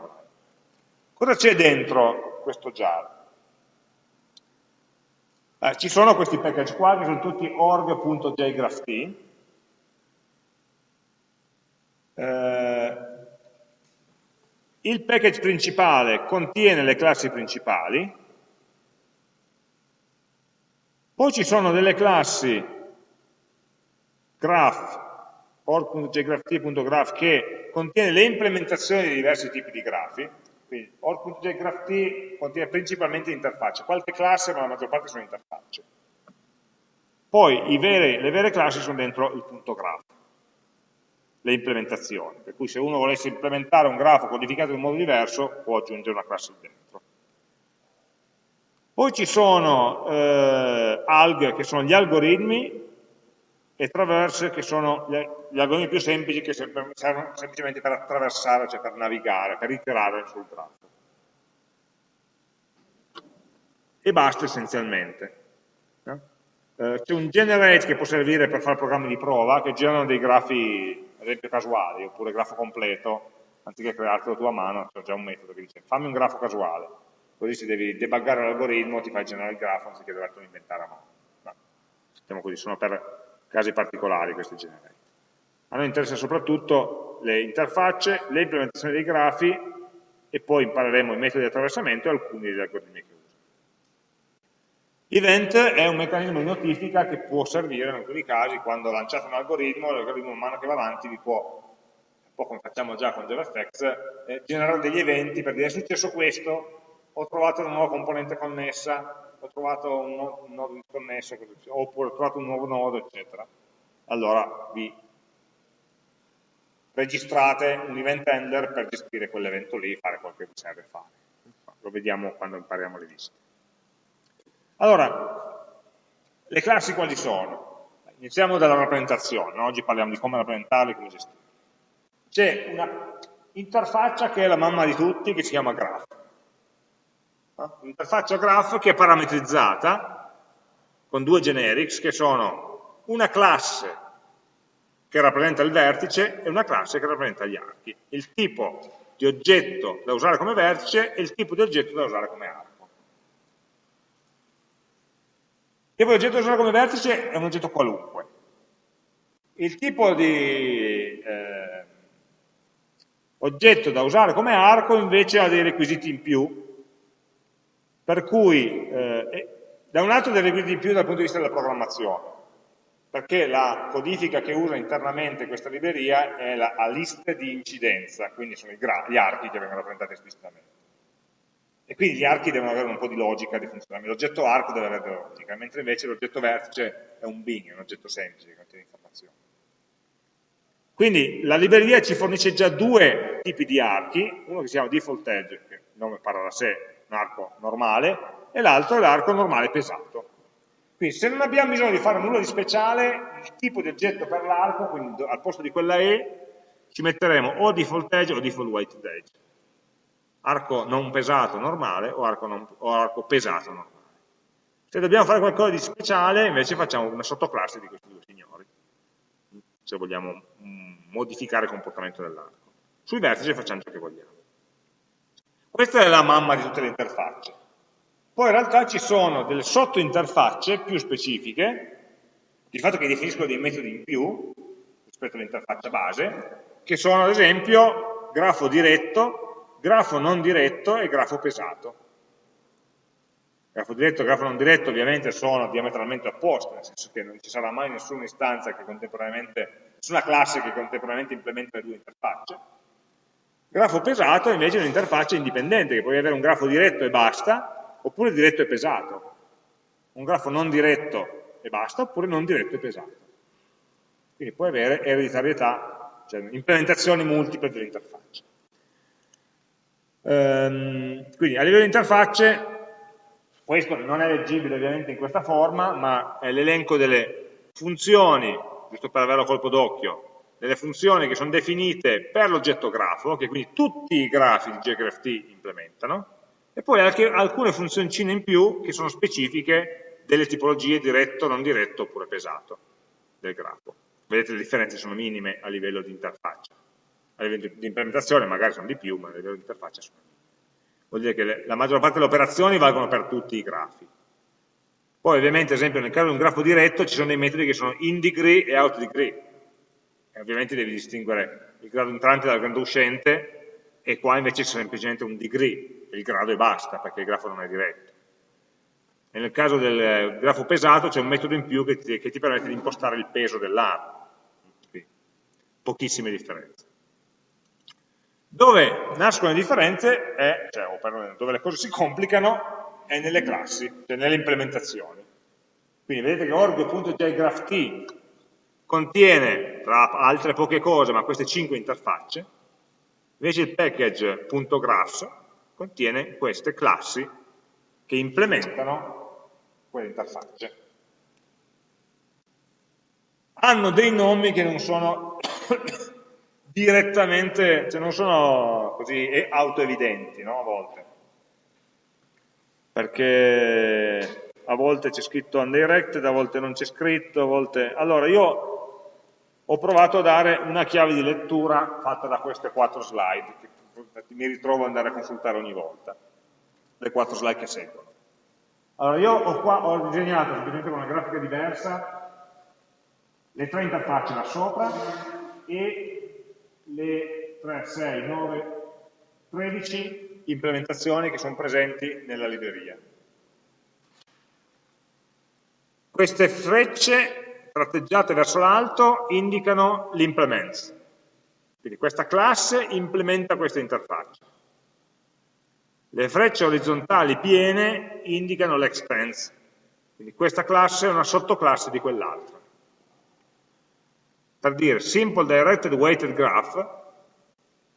Cosa c'è dentro questo jar? Eh, ci sono questi package qua che sono tutti org.jgrapht. Eh, il package principale contiene le classi principali, poi ci sono delle classi graph, org.jgrapht.graph che contiene le implementazioni di diversi tipi di grafi, quindi all.jgraph contiene principalmente interfacce, qualche classe ma la maggior parte sono interfacce. Poi veri, le vere classi sono dentro il punto graph, le implementazioni, per cui se uno volesse implementare un grafo codificato in modo diverso può aggiungere una classe dentro. Poi ci sono eh, alg, che sono gli algoritmi, e traverse che sono gli, algoritmi più semplici che servono semplicemente per attraversare, cioè per navigare, per iterare sul grafo. E basta essenzialmente. No? Eh, C'è un generate che può servire per fare programmi di prova che generano dei grafi, ad esempio casuali, oppure grafo completo, anziché creartelo tu a mano, c'è già un metodo che dice fammi un grafo casuale, così se devi debuggare l'algoritmo ti fai generare il grafo anziché dovertelo inventare a mano. No. Diciamo così, sono per casi particolari questi generate. A noi interessa soprattutto le interfacce, le implementazioni dei grafi e poi impareremo i metodi di attraversamento e alcuni degli algoritmi. Event è un meccanismo di notifica che può servire in alcuni casi quando lanciate un algoritmo, l'algoritmo man mano che va avanti vi può, un po' come facciamo già con JavaFX, eh, generare degli eventi per dire è successo questo, ho trovato una nuova componente connessa, ho trovato un nodo, disconnesso, oppure ho trovato un nuovo nodo, eccetera. Allora vi registrate un event handler per gestire quell'evento lì e fare quel che vi serve fare. Lo vediamo quando impariamo le liste. Allora, le classi quali sono? Iniziamo dalla rappresentazione, oggi parliamo di come rappresentarle come gestirle. C'è una interfaccia che è la mamma di tutti, che si chiama graph un'interfaccia graph che è parametrizzata con due generics che sono una classe che rappresenta il vertice e una classe che rappresenta gli archi. Il tipo di oggetto da usare come vertice e il tipo di oggetto da usare come arco. Il tipo di oggetto da usare come vertice è un oggetto qualunque. Il tipo di eh, oggetto da usare come arco invece ha dei requisiti in più per cui, eh, da un lato dei requisiti in più dal punto di vista della programmazione, perché la codifica che usa internamente questa libreria è la, a liste di incidenza, quindi sono gli archi che vengono rappresentati esplicitamente. E quindi gli archi devono avere un po' di logica di funzionamento. L'oggetto arco deve avere della logica, mentre invece l'oggetto vertice è un bin, è un oggetto semplice che contiene informazioni. Quindi la libreria ci fornisce già due tipi di archi, uno che si chiama default edge, che il nome parla da sé, un arco normale, e l'altro è l'arco normale pesato. Quindi se non abbiamo bisogno di fare nulla di speciale, il tipo di oggetto per l'arco, quindi al posto di quella E, ci metteremo o default edge o default weighted edge. Arco non pesato normale o arco, non, o arco pesato normale. Se dobbiamo fare qualcosa di speciale, invece facciamo una sottoclasse di questi due signori, se vogliamo mm, modificare il comportamento dell'arco. Sui vertici facciamo ciò che vogliamo. Questa è la mamma di tutte le interfacce. Poi in realtà ci sono delle sottointerfacce più specifiche, di fatto che definiscono dei metodi in più rispetto all'interfaccia base, che sono ad esempio grafo diretto, grafo non diretto e grafo pesato. Grafo diretto e grafo non diretto ovviamente sono diametralmente opposti, nel senso che non ci sarà mai nessuna istanza che contemporaneamente, nessuna classe che contemporaneamente implementa le due interfacce. Grafo pesato è invece un'interfaccia indipendente, che puoi avere un grafo diretto e basta, oppure diretto e pesato. Un grafo non diretto e basta, oppure non diretto e pesato. Quindi puoi avere ereditarietà, cioè implementazioni multiple dell'interfaccia. Ehm, quindi a livello di interfacce, questo non è leggibile ovviamente in questa forma, ma è l'elenco delle funzioni, giusto per averlo a colpo d'occhio, delle funzioni che sono definite per l'oggetto grafo, che quindi tutti i grafi di JGraphT implementano, e poi anche alcune funzioncine in più che sono specifiche delle tipologie diretto, non diretto oppure pesato del grafo. Vedete le differenze sono minime a livello di interfaccia. A livello di implementazione magari sono di più, ma a livello di interfaccia sono minime. Vuol dire che la maggior parte delle operazioni valgono per tutti i grafi. Poi ovviamente, ad esempio, nel caso di un grafo diretto ci sono dei metodi che sono in degree e out degree e ovviamente devi distinguere il grado entrante dal grado uscente e qua invece c'è semplicemente un degree, il grado e basta, perché il grafo non è diretto. E nel caso del grafo pesato c'è un metodo in più che ti, che ti permette di impostare il peso dell'arco. Pochissime differenze. Dove nascono le differenze, è, cioè, o perlomeno dove le cose si complicano, è nelle classi, cioè nelle implementazioni. Quindi vedete che org.jgrapht contiene, tra altre poche cose, ma queste cinque interfacce, invece il package.graphs contiene queste classi che implementano quelle interfacce. Hanno dei nomi che non sono direttamente, cioè non sono così autoevidenti, no, a volte. Perché a volte c'è scritto undirected, a volte non c'è scritto, a volte... Allora, io ho provato a dare una chiave di lettura fatta da queste quattro slide, che mi ritrovo ad andare a consultare ogni volta, le quattro slide che seguono. Allora, io ho, qua, ho disegnato semplicemente con una grafica diversa le tre interfacce da sopra e le 3, 6, 9, 13 implementazioni che sono presenti nella libreria. Queste frecce tratteggiate verso l'alto indicano l'implements. Quindi questa classe implementa questa interfaccia. Le frecce orizzontali piene indicano l'extends. Quindi questa classe è una sottoclasse di quell'altra. Per dire Simple Directed Weighted Graph,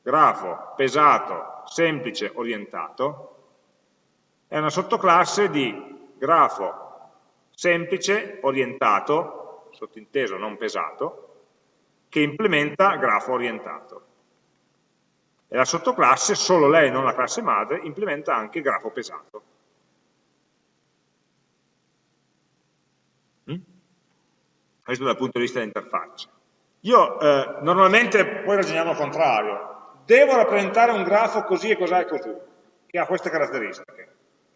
grafo pesato, semplice, orientato, è una sottoclasse di grafo semplice, orientato, sottinteso non pesato, che implementa grafo orientato. E la sottoclasse, solo lei, non la classe madre, implementa anche grafo pesato. Mm? Questo dal punto di vista dell'interfaccia. Io eh, normalmente, poi ragioniamo al contrario, devo rappresentare un grafo così e cos'è così, che ha queste caratteristiche.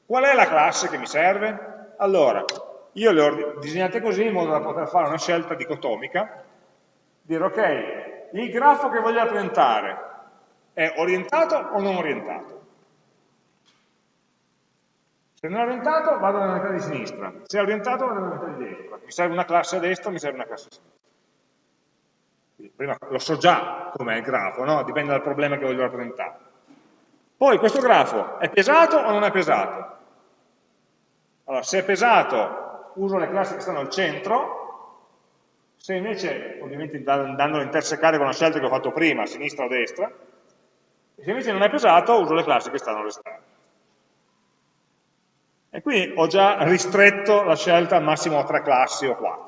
Qual è la classe che mi serve? Allora, io le ho disegnate così in modo da poter fare una scelta dicotomica, dire ok, il grafo che voglio rappresentare è orientato o non orientato? Se non è orientato vado nella metà di sinistra, se è orientato vado nella metà di destra, mi serve una classe a destra, mi serve una classe a sinistra. Prima lo so già com'è il grafo, no? dipende dal problema che voglio rappresentare. Poi questo grafo è pesato o non è pesato? Allora, se è pesato uso le classi che stanno al centro, se invece, ovviamente andando a intersecare con la scelta che ho fatto prima, a sinistra o a destra, se invece non è pesato uso le classi che stanno all'esterno. E qui ho già ristretto la scelta al massimo a tre classi o quattro.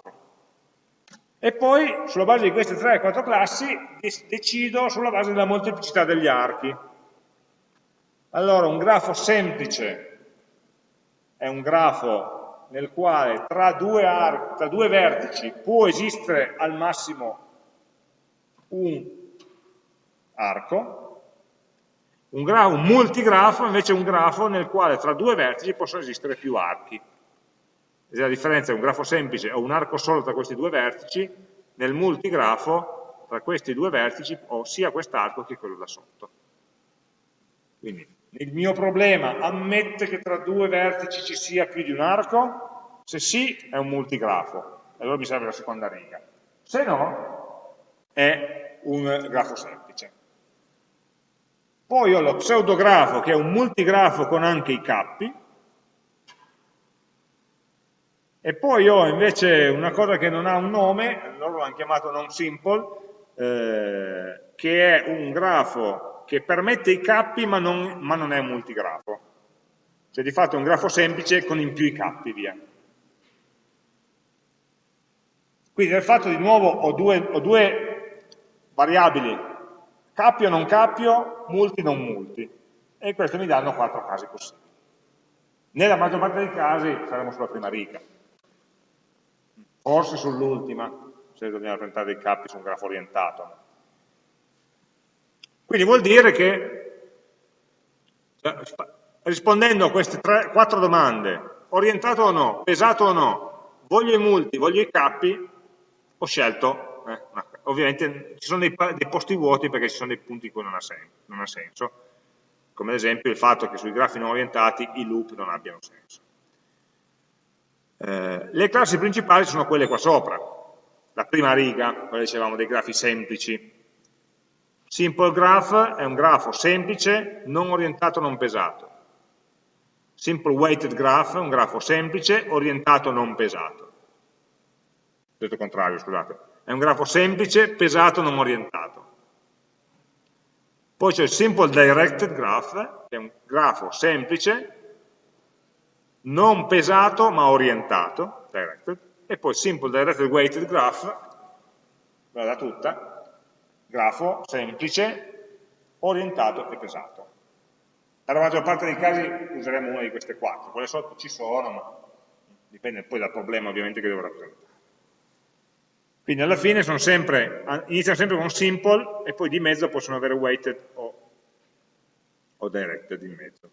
E poi, sulla base di queste tre o quattro classi, decido sulla base della molteplicità degli archi. Allora, un grafo semplice è un grafo nel quale tra due, tra due vertici può esistere al massimo un arco, un, grafo, un multigrafo invece è un grafo nel quale tra due vertici possono esistere più archi. La differenza è un grafo semplice o un arco solo tra questi due vertici, nel multigrafo tra questi due vertici ho sia quest'arco che quello da sotto. Quindi il mio problema ammette che tra due vertici ci sia più di un arco? Se sì, è un multigrafo, allora mi serve la seconda riga. Se no, è un grafo semplice. Poi ho lo pseudografo che è un multigrafo con anche i cappi, e poi ho invece una cosa che non ha un nome, loro l'hanno chiamato non simple, eh, che è un grafo che permette i cappi ma non, ma non è un multigrafo. Cioè di fatto è un grafo semplice con in più i cappi, via. Quindi nel fatto di nuovo ho due, ho due variabili Cappio non cappio, multi non multi. E questo mi danno quattro casi possibili. Nella maggior parte dei casi saremo sulla prima riga. Forse sull'ultima, se dobbiamo rappresentare dei cappi su un grafo orientato. Quindi vuol dire che, cioè, rispondendo a queste tre, quattro domande, orientato o no, pesato o no, voglio i multi, voglio i cappi, ho scelto eh, una ovviamente ci sono dei, dei, posti vuoti perché ci sono dei punti in cui non ha, sen non ha senso, come ad esempio il fatto che sui grafi non orientati i loop non abbiano senso. Eh, le classi principali sono quelle qua sopra, la prima riga, quella dicevamo dei grafi semplici. Simple graph è un grafo semplice, non orientato, non pesato. Simple weighted graph è un grafo semplice, orientato, non pesato. Detto contrario, scusate è un grafo semplice, pesato, non orientato. Poi c'è il Simple Directed Graph, che è un grafo semplice, non pesato ma orientato, directed, e poi Simple Directed Weighted Graph, guarda tutta, grafo semplice, orientato e pesato. Per la maggior parte dei casi useremo una di queste quattro, quelle sotto ci sono, ma dipende poi dal problema ovviamente che devo rappresentare. Quindi alla fine sempre, iniziano sempre con simple e poi di mezzo possono avere weighted o, o directed in mezzo.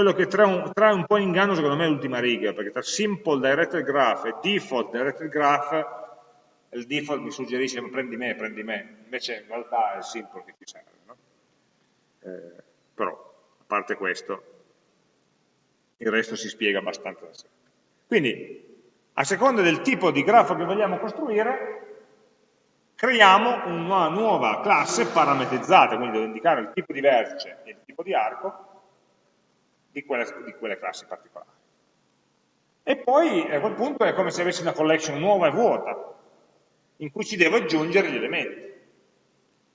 Quello che trae un, trae un po' in inganno secondo me è l'ultima riga, perché tra simple directed graph e default directed graph il default mi suggerisce prendi me, prendi me, invece in realtà è il simple che ti serve. No? Eh, però, a parte questo, il resto si spiega abbastanza da sé. Quindi, a seconda del tipo di grafo che vogliamo costruire, creiamo una nuova classe parametrizzata, quindi devo indicare il tipo di vertice e il tipo di arco di quelle, di quelle classi particolari. E poi a quel punto è come se avessi una collection nuova e vuota, in cui ci devo aggiungere gli elementi.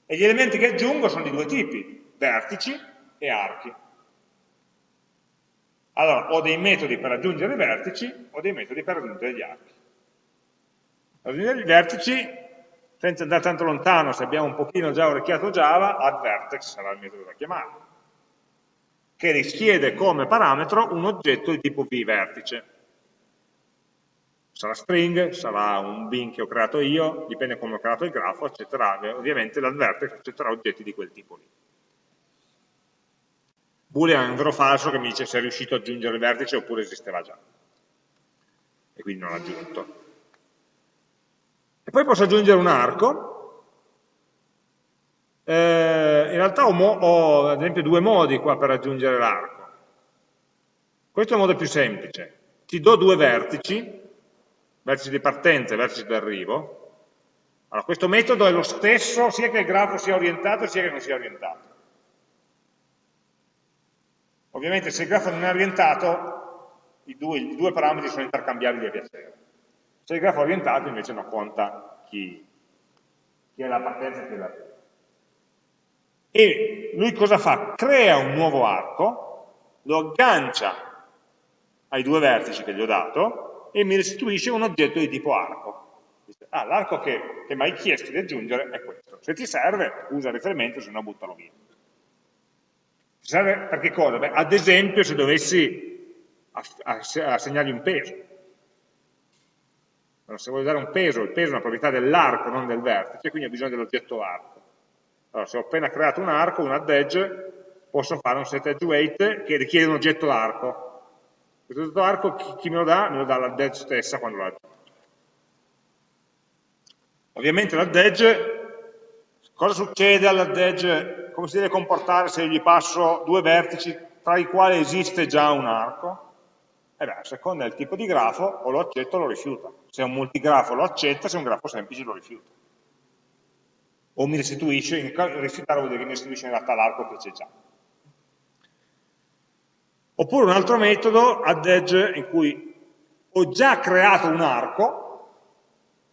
E gli elementi che aggiungo sono di due tipi, vertici e archi. Allora, ho dei metodi per aggiungere i vertici, ho dei metodi per aggiungere gli archi. Per aggiungere i vertici, senza andare tanto lontano, se abbiamo un pochino già orecchiato Java, addVertex sarà il metodo da chiamare, che richiede come parametro un oggetto di tipo vVertice sarà string, sarà un bin che ho creato io, dipende come ho creato il grafo, accetterà, ovviamente l'advertex accetterà oggetti di quel tipo lì. Boolean è un vero falso che mi dice se è riuscito ad aggiungere il vertice oppure esisteva già. E quindi non l'ha aggiunto. E poi posso aggiungere un arco. Eh, in realtà ho, ho, ad esempio due modi qua per aggiungere l'arco. Questo è il modo più semplice. Ti do due vertici, vertici di partenza e vertici d'arrivo. Allora, questo metodo è lo stesso sia che il grafo sia orientato sia che non sia orientato. Ovviamente se il grafo non è orientato, i due, i due parametri sono intercambiabili a piacere. Se il grafo è orientato invece non conta chi, chi è la partenza e chi è l'arrivo. E lui cosa fa? Crea un nuovo arco, lo aggancia ai due vertici che gli ho dato e mi restituisce un oggetto di tipo arco. Ah, l'arco che, che mi hai chiesto di aggiungere è questo. Se ti serve, usa il riferimento, se no buttalo via. Ti serve per che cosa? Beh, ad esempio se dovessi assegnargli un peso. Allora, se voglio dare un peso, il peso è una proprietà dell'arco, non del vertice, quindi ho bisogno dell'oggetto arco. Allora, se ho appena creato un arco, un add edge, posso fare un set edge weight che richiede un oggetto arco. Questo oggetto arco chi, me lo dà? Me lo dà l'add edge stessa quando lo aggiungo. Ovviamente l'add edge, cosa succede all'add edge? Come si deve comportare se gli passo due vertici tra i quali esiste già un arco? Eh beh, a seconda del tipo di grafo, o lo accetta o lo rifiuta. Se è un multigrafo lo accetta, se è un grafo semplice lo rifiuta. O mi restituisce, rifiutare vuol dire che mi restituisce in realtà l'arco che c'è già. Oppure un altro metodo, add edge, in cui ho già creato un arco,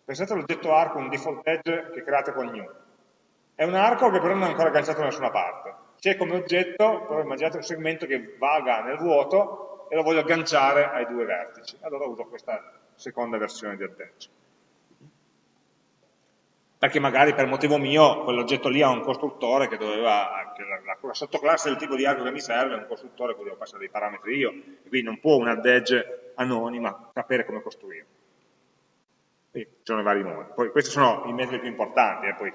pensate all'oggetto arco, un default edge che create con new. È un arco che però non è ancora agganciato da nessuna parte. C'è come oggetto, però immaginate un segmento che vaga nel vuoto e lo voglio agganciare ai due vertici. Allora uso questa seconda versione di add edge. Perché magari per motivo mio quell'oggetto lì ha un costruttore che doveva, che la, la, la, sottoclasse del tipo di arco che mi serve è un costruttore che devo passare dei parametri io, e quindi non può un add edge anonima sapere come costruire. Quindi ci sono vari modi. Poi questi sono i metodi più importanti. Eh.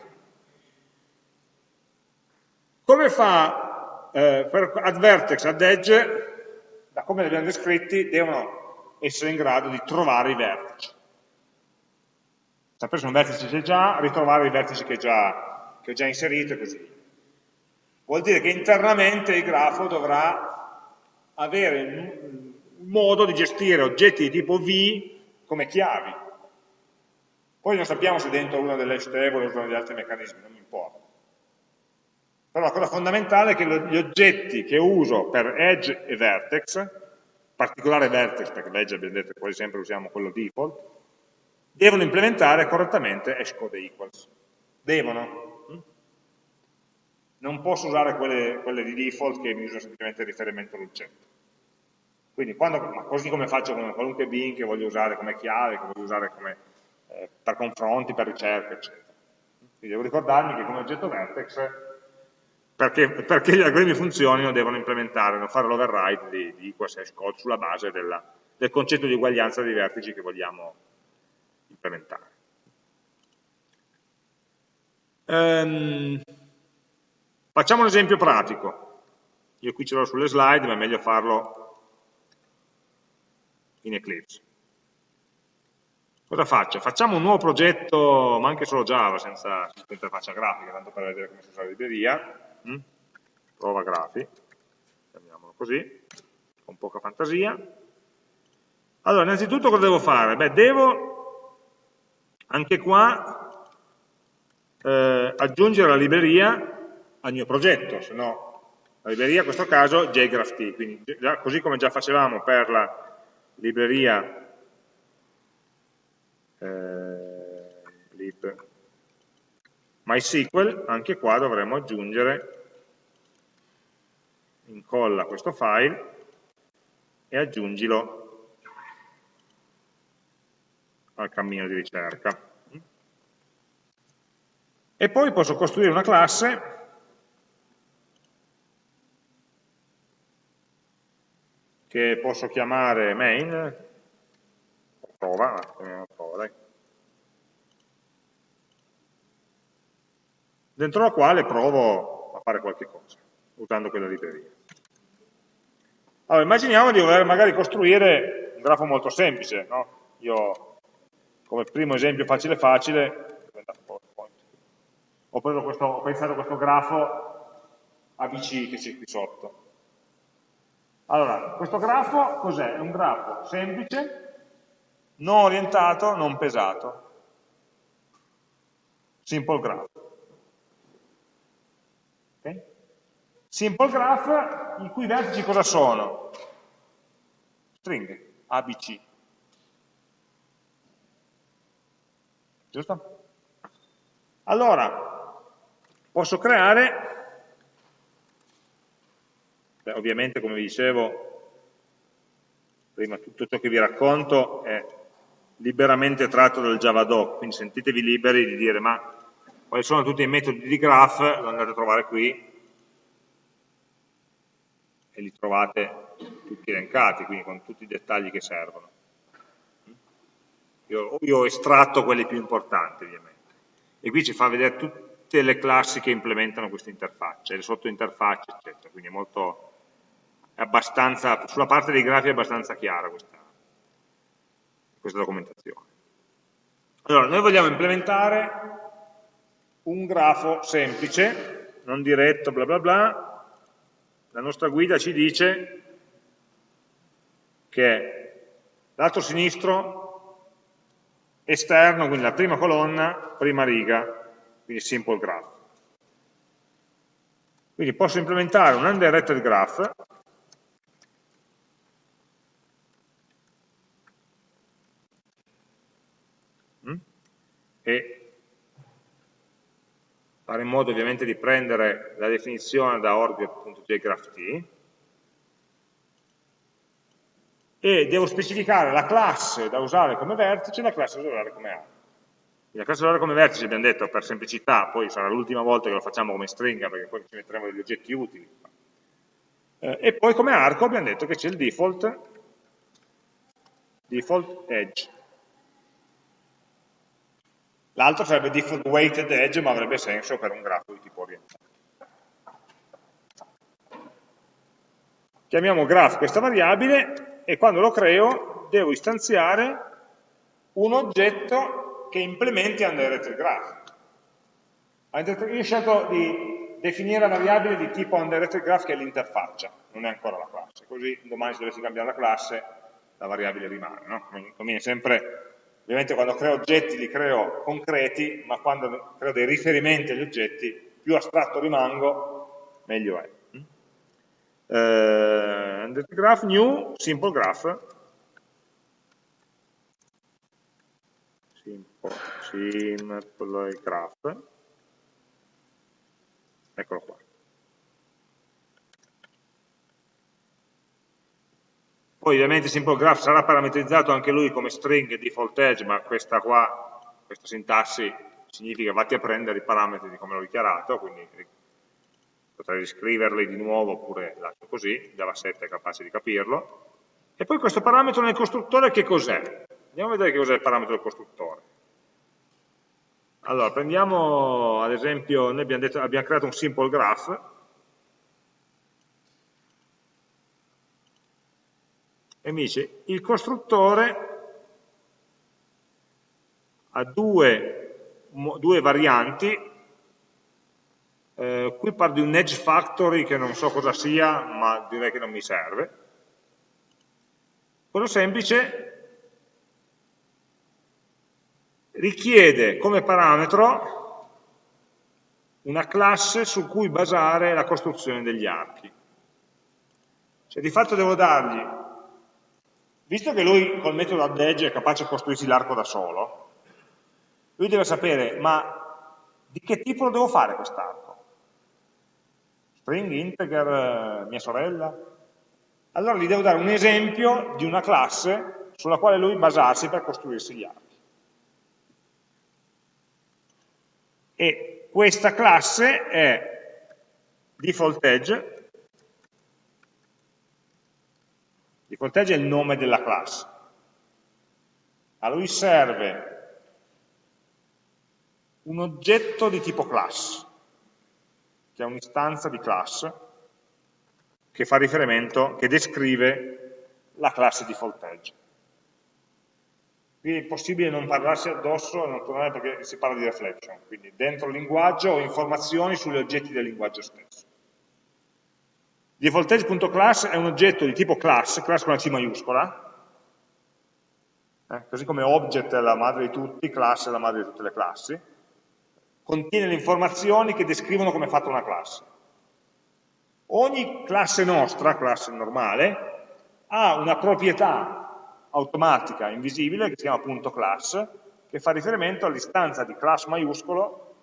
Come fa eh, per add vertex, da come li abbiamo descritti, devono essere in grado di trovare i vertici. Sapere se un vertice c'è già, ritrovare i vertici che, già, che ho già inserito e così Vuol dire che internamente il grafo dovrà avere un modo di gestire oggetti di tipo V come chiavi, poi non sappiamo se dentro una delle hash table o uno degli altri meccanismi, non mi importa. Però la cosa fondamentale è che gli oggetti che uso per edge e vertex, particolare vertex, perché l'edge abbiamo detto quasi sempre usiamo quello default, devono implementare correttamente hashcode equals. Devono. Hm? Non posso usare quelle, quelle di default che mi usano semplicemente il riferimento all'oggetto. Quindi quando, così come faccio con qualunque bin che voglio usare come chiave, che voglio usare come eh, per confronti, per ricerca, eccetera. Quindi devo ricordarmi che come oggetto vertex, perché, perché gli algoritmi funzionino, devono implementare, devono fare l'override di, di equals hash code sulla base della, del concetto di uguaglianza dei vertici che vogliamo implementare. Um, facciamo un esempio pratico. Io qui ce l'ho sulle slide, ma è meglio farlo in Eclipse. Cosa faccio? Facciamo un nuovo progetto, ma anche solo Java, senza interfaccia grafica, tanto per vedere come si usa la libreria. Mm? Prova grafi, chiamiamolo così, con poca fantasia. Allora, innanzitutto cosa devo fare? Beh, devo, anche qua, eh, aggiungere la libreria al mio progetto, se no la libreria in questo caso JGraphT, quindi già, così come già facevamo per la libreria eh, lib MySQL, anche qua dovremo aggiungere, incolla questo file e aggiungilo al cammino di ricerca. E poi posso costruire una classe che posso chiamare main, prova, prova dai. dentro la quale provo a fare qualche cosa, usando quella libreria. Allora, immaginiamo di voler magari costruire un grafo molto semplice, no? Io, come primo esempio facile facile, ho, questo, ho pensato a questo grafo ABC che c'è qui sotto. Allora, questo grafo cos'è? È un grafo semplice, non orientato, non pesato. Simple graph. Okay? Simple graph, i cui vertici cosa sono? Stringhe, ABC. Giusto? Allora, posso creare, beh, ovviamente come vi dicevo, prima tutto ciò che vi racconto è liberamente tratto dal Javadoc, quindi sentitevi liberi di dire ma quali sono tutti i metodi di graph, lo andate a trovare qui e li trovate tutti elencati, quindi con tutti i dettagli che servono. Io, io ho estratto quelli più importanti ovviamente. E qui ci fa vedere tutte le classi che implementano questa interfaccia, le sottointerfacce, eccetera, quindi è molto, è abbastanza, sulla parte dei grafi è abbastanza chiara questa, questa documentazione. Allora, noi vogliamo implementare un grafo semplice, non diretto, bla bla bla, la nostra guida ci dice che lato sinistro esterno, quindi la prima colonna, prima riga, quindi simple graph. Quindi posso implementare un undirected graph mm, e fare in modo ovviamente di prendere la definizione da org.jgrapht e devo specificare la classe da usare come vertice e la classe da usare come arco. La classe da usare come vertice abbiamo detto per semplicità, poi sarà l'ultima volta che lo facciamo come stringa perché poi ci metteremo degli oggetti utili. Eh, e poi come arco abbiamo detto che c'è il default, default edge. L'altro sarebbe default weighted edge, ma avrebbe senso per un grafo di tipo orientato. Chiamiamo graph questa variabile e quando lo creo devo istanziare un oggetto che implementi undirected graph. Io ho scelto di definire la variabile di tipo undirected graph che è l'interfaccia, non è ancora la classe, così domani se dovessi cambiare la classe la variabile rimane. No? Conviene sempre, ovviamente quando creo oggetti li creo concreti, ma quando creo dei riferimenti agli oggetti, più astratto rimango, meglio è eh, graph new simple graph. Simple, simple graph. Eccolo qua. Poi ovviamente simple graph sarà parametrizzato anche lui come string default edge ma questa qua questa sintassi significa vatti a prendere i parametri di come l'ho dichiarato quindi potrei riscriverli di nuovo oppure lascio così, Java 7 è capace di capirlo. E poi questo parametro nel costruttore che cos'è? Andiamo a vedere che cos'è il parametro del costruttore. Allora, prendiamo ad esempio, noi abbiamo, detto, abbiamo creato un simple graph, e mi dice il costruttore ha due, due varianti eh, qui parlo di un edge factory che non so cosa sia, ma direi che non mi serve. Quello semplice richiede come parametro una classe su cui basare la costruzione degli archi. Cioè di fatto devo dargli, visto che lui col metodo add edge è capace di costruirsi l'arco da solo, lui deve sapere, ma di che tipo lo devo fare quest'arco? String, integer, eh, mia sorella. Allora gli devo dare un esempio di una classe sulla quale lui basarsi per costruirsi gli archi. E questa classe è default edge, default edge è il nome della classe. A lui serve un oggetto di tipo class, che è un'istanza di class che fa riferimento, che descrive la classe default edge. Qui è impossibile non parlarsi addosso, naturalmente perché si parla di reflection, quindi dentro il linguaggio ho informazioni sugli oggetti del linguaggio stesso. Defaultage.class è un oggetto di tipo class, class con la C maiuscola, eh, così come object è la madre di tutti, class è la madre di tutte le classi, contiene le informazioni che descrivono come è fatta una classe. Ogni classe nostra, classe normale, ha una proprietà automatica invisibile che si chiama punto .class, che fa riferimento all'istanza di class maiuscolo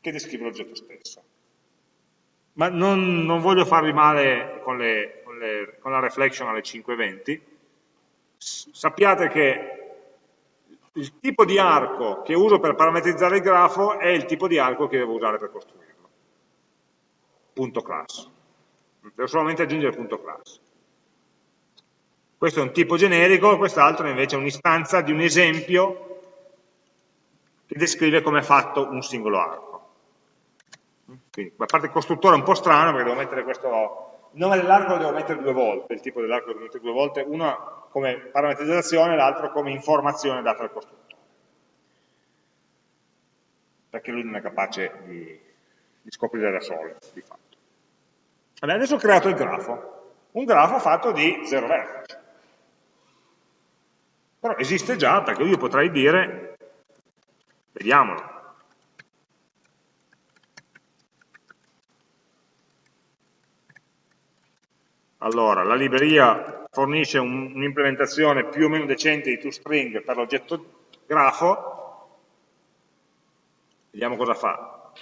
che descrive l'oggetto stesso ma non, non voglio farvi male con, le, con, le, con la reflection alle 5.20, sappiate che il tipo di arco che uso per parametrizzare il grafo è il tipo di arco che devo usare per costruirlo. Punto class. Devo solamente aggiungere punto class. Questo è un tipo generico, quest'altro invece è un'istanza di un esempio che descrive come è fatto un singolo arco. Quindi la parte costruttore è un po' strana perché devo mettere questo, il nome dell'arco lo devo mettere due volte, il tipo dell'arco lo devo mettere due volte, uno come parametrizzazione e l'altro come informazione data al costruttore. Perché lui non è capace di, di scoprire da solo, di fatto. Allora, adesso ho creato il grafo, un grafo fatto di zero vertici. Però esiste già perché io potrei dire, vediamolo, Allora, la libreria fornisce un'implementazione più o meno decente di toString per l'oggetto grafo, vediamo cosa fa.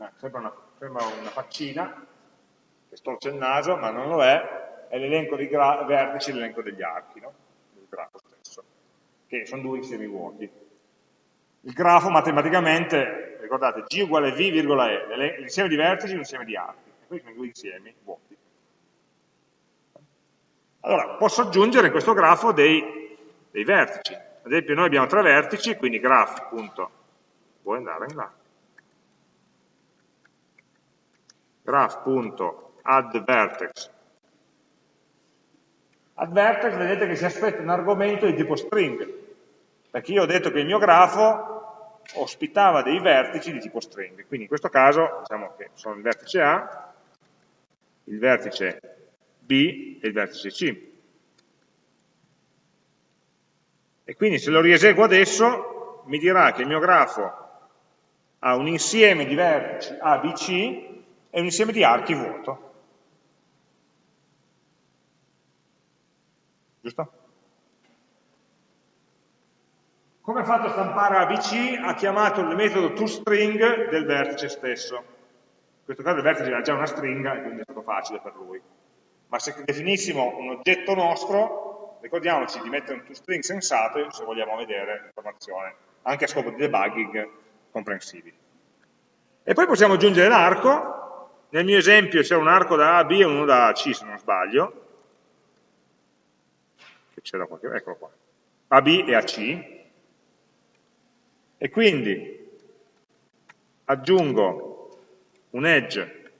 Eh, sembra, una, sembra una faccina che storce il naso, ma non lo è, è l'elenco dei vertici l'elenco degli archi, no? del grafo stesso, che sono due insiemi vuoti. Il grafo matematicamente ricordate, G uguale V, virgola E, l'insieme di vertici è un insieme di archi, e questi sono due insiemi vuoti. Allora, posso aggiungere in questo grafo dei, dei vertici. Ad esempio noi abbiamo tre vertici, quindi graph. Vuoi andare in là? graph.addVertex. AddVertex vedete che si aspetta un argomento di tipo string, perché io ho detto che il mio grafo ospitava dei vertici di tipo string. Quindi in questo caso diciamo che sono il vertice A, il vertice B e il vertice C. E quindi se lo rieseguo adesso mi dirà che il mio grafo ha un insieme di vertici A, B, C e un insieme di archi vuoto. Giusto? Come ha fatto a stampare ABC? Ha chiamato il metodo toString del vertice stesso. In questo caso il vertice era già una stringa e quindi è stato facile per lui. Ma se definissimo un oggetto nostro, ricordiamoci di mettere un toString sensato se vogliamo vedere l'informazione, anche a scopo di debugging comprensibile. E poi possiamo aggiungere l'arco, nel mio esempio c'è un arco da A a B e uno da A a C se non sbaglio, che c'era qualche, eccolo qua, AB e AC, e quindi aggiungo un edge,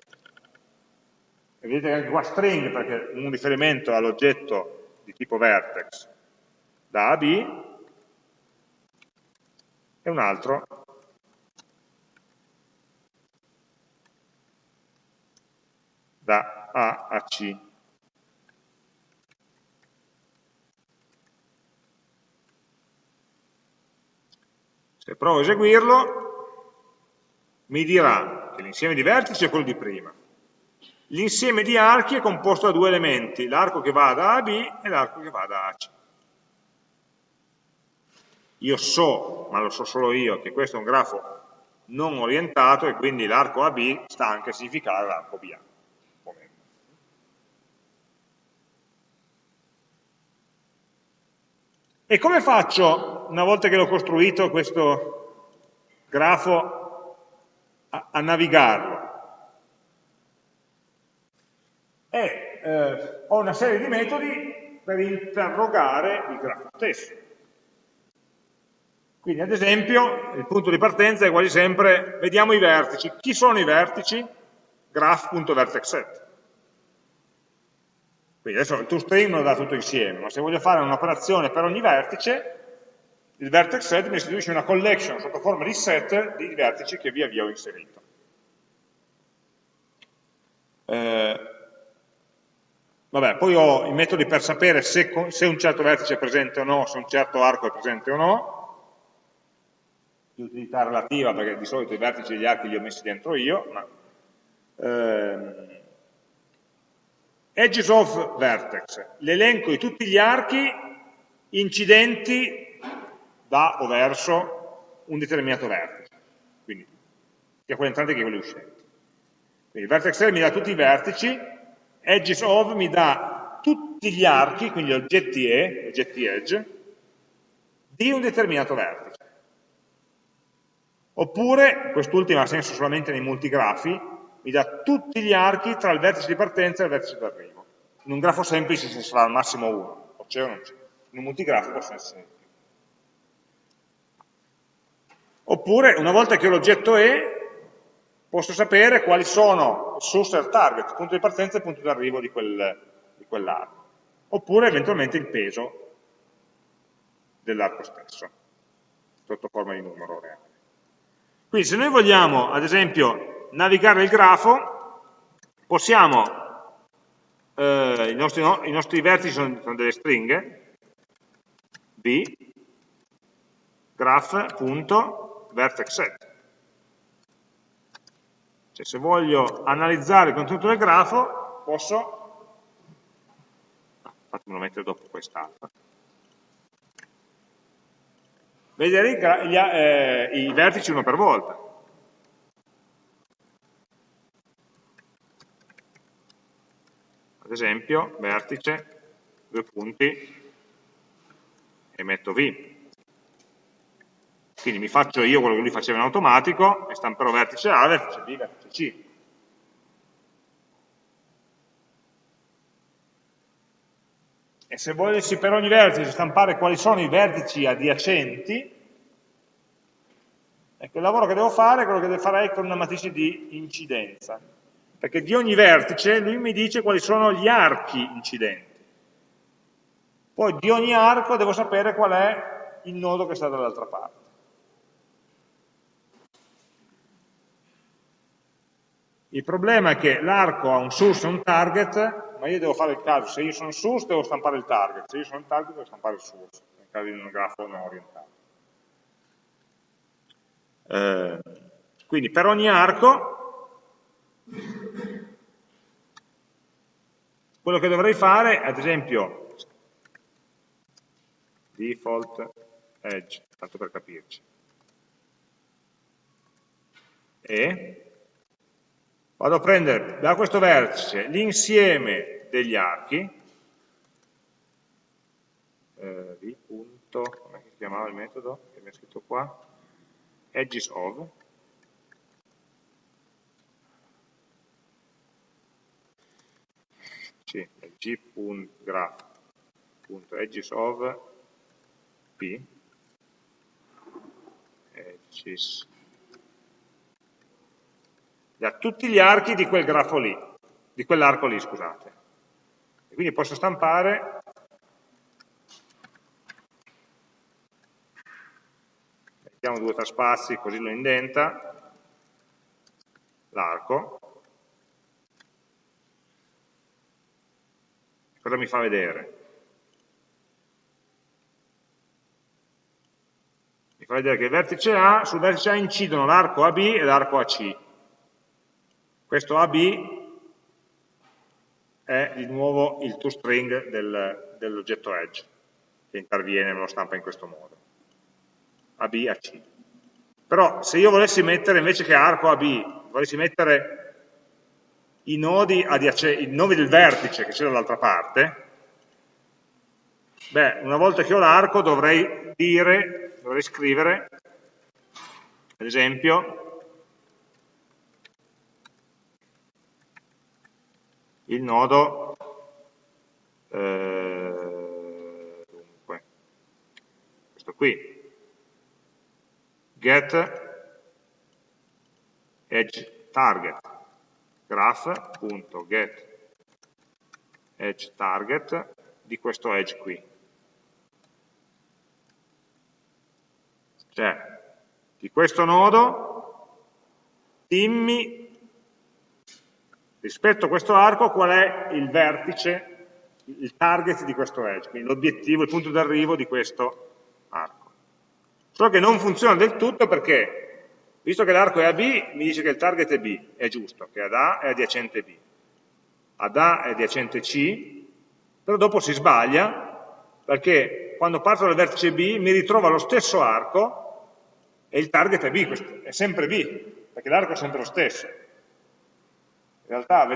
e vedete che anche qua string perché un riferimento all'oggetto di tipo vertex da A a B, e un altro da A a C. Se provo a eseguirlo, mi dirà che l'insieme di vertici è quello di prima. L'insieme di archi è composto da due elementi, l'arco che va da A a B e l'arco che va da A a C. Io so, ma lo so solo io, che questo è un grafo non orientato e quindi l'arco AB sta anche a significare l'arco BA. E come faccio, una volta che l'ho costruito, questo grafo, a, a navigarlo? E eh, ho una serie di metodi per interrogare il grafo stesso. Quindi ad esempio il punto di partenza è quasi sempre, vediamo i vertici. Chi sono i vertici? graph.vertexset. Quindi adesso il toString me lo dà tutto insieme, ma se voglio fare un'operazione per ogni vertice, il vertex set mi istituisce una collection sotto forma di set di vertici che via via ho inserito. Eh, vabbè, poi ho i metodi per sapere se, se, un certo vertice è presente o no, se un certo arco è presente o no, di utilità relativa perché di solito i vertici e gli archi li ho messi dentro io, ma ehm, edges of vertex, l'elenco di tutti gli archi incidenti da o verso un determinato vertice, quindi sia quelli entranti che quelli uscenti. Quindi vertex L mi dà tutti i vertici, edges of mi dà tutti gli archi, quindi oggetti E, oggetti edge, di un determinato vertice. Oppure, quest'ultima ha senso solamente nei multigrafi, mi dà tutti gli archi tra il vertice di partenza e il vertice d'arrivo. In un grafo semplice ci sarà al massimo uno, o c'è o non c'è. In un multigrafo possono essere più. Oppure, una volta che ho l'oggetto E, posso sapere quali sono source e il target, il punto di partenza e il punto di arrivo di, quel, di quell'arco. Oppure eventualmente il peso dell'arco stesso, sotto forma di numero reale. Quindi se noi vogliamo, ad esempio, navigare il grafo, possiamo, eh, i, nostri, no, i, nostri, vertici sono, sono delle stringhe, b, graph.vertexset. Cioè se voglio analizzare il contenuto del grafo, posso, ah, fatemelo mettere dopo quest'altra, vedere i, eh, i vertici uno per volta. Ad esempio, vertice, due punti, e metto V. Quindi mi faccio io quello che lui faceva in automatico e stamperò vertice A, vertice B, vertice C. E se volessi per ogni vertice stampare quali sono i vertici adiacenti, ecco il lavoro che devo fare è quello che farei con una matrice di incidenza, perché di ogni vertice lui mi dice quali sono gli archi incidenti. Poi di ogni arco devo sapere qual è il nodo che sta dall'altra parte. Il problema è che l'arco ha un source e un target ma io devo fare il caso, se io sono source devo stampare il target, se io sono il target devo stampare il source, nel caso di un grafo non orientato. Eh, quindi per ogni arco, quello che dovrei fare, ad esempio, default edge, tanto per capirci, e vado a prendere da questo vertice l'insieme degli archi, eh, di punto, come si chiamava il metodo che mi ha scritto qua, edges of, sì, g.graph.edges of p, edges da tutti gli archi di quel grafo lì, di quell'arco lì, scusate. E quindi posso stampare mettiamo due o tre spazi così lo indenta l'arco cosa mi fa vedere? mi fa vedere che il vertice A, sul vertice A incidono l'arco AB e l'arco AC questo AB è di nuovo il toString del, dell'oggetto edge, che interviene e me lo stampa in questo modo. AB a C. Però se io volessi mettere, invece che arco AB, volessi mettere i nodi, i nodi del vertice che c'è dall'altra parte, beh, una volta che ho l'arco dovrei dire, dovrei scrivere, ad esempio, il nodo eh, dunque, questo qui get edge target graph.get edge target di questo edge qui Cioè, di questo nodo, dimmi rispetto a questo arco qual è il vertice, il target di questo edge, quindi l'obiettivo, il punto d'arrivo di questo arco. Solo che non funziona del tutto perché, visto che l'arco è a B, mi dice che il target è B, è giusto, che ad A è adiacente B. Ad A è adiacente C, però dopo si sbaglia perché quando parto dal vertice B mi ritrova lo stesso arco e il target è B, è sempre B, perché l'arco è sempre lo stesso. In realtà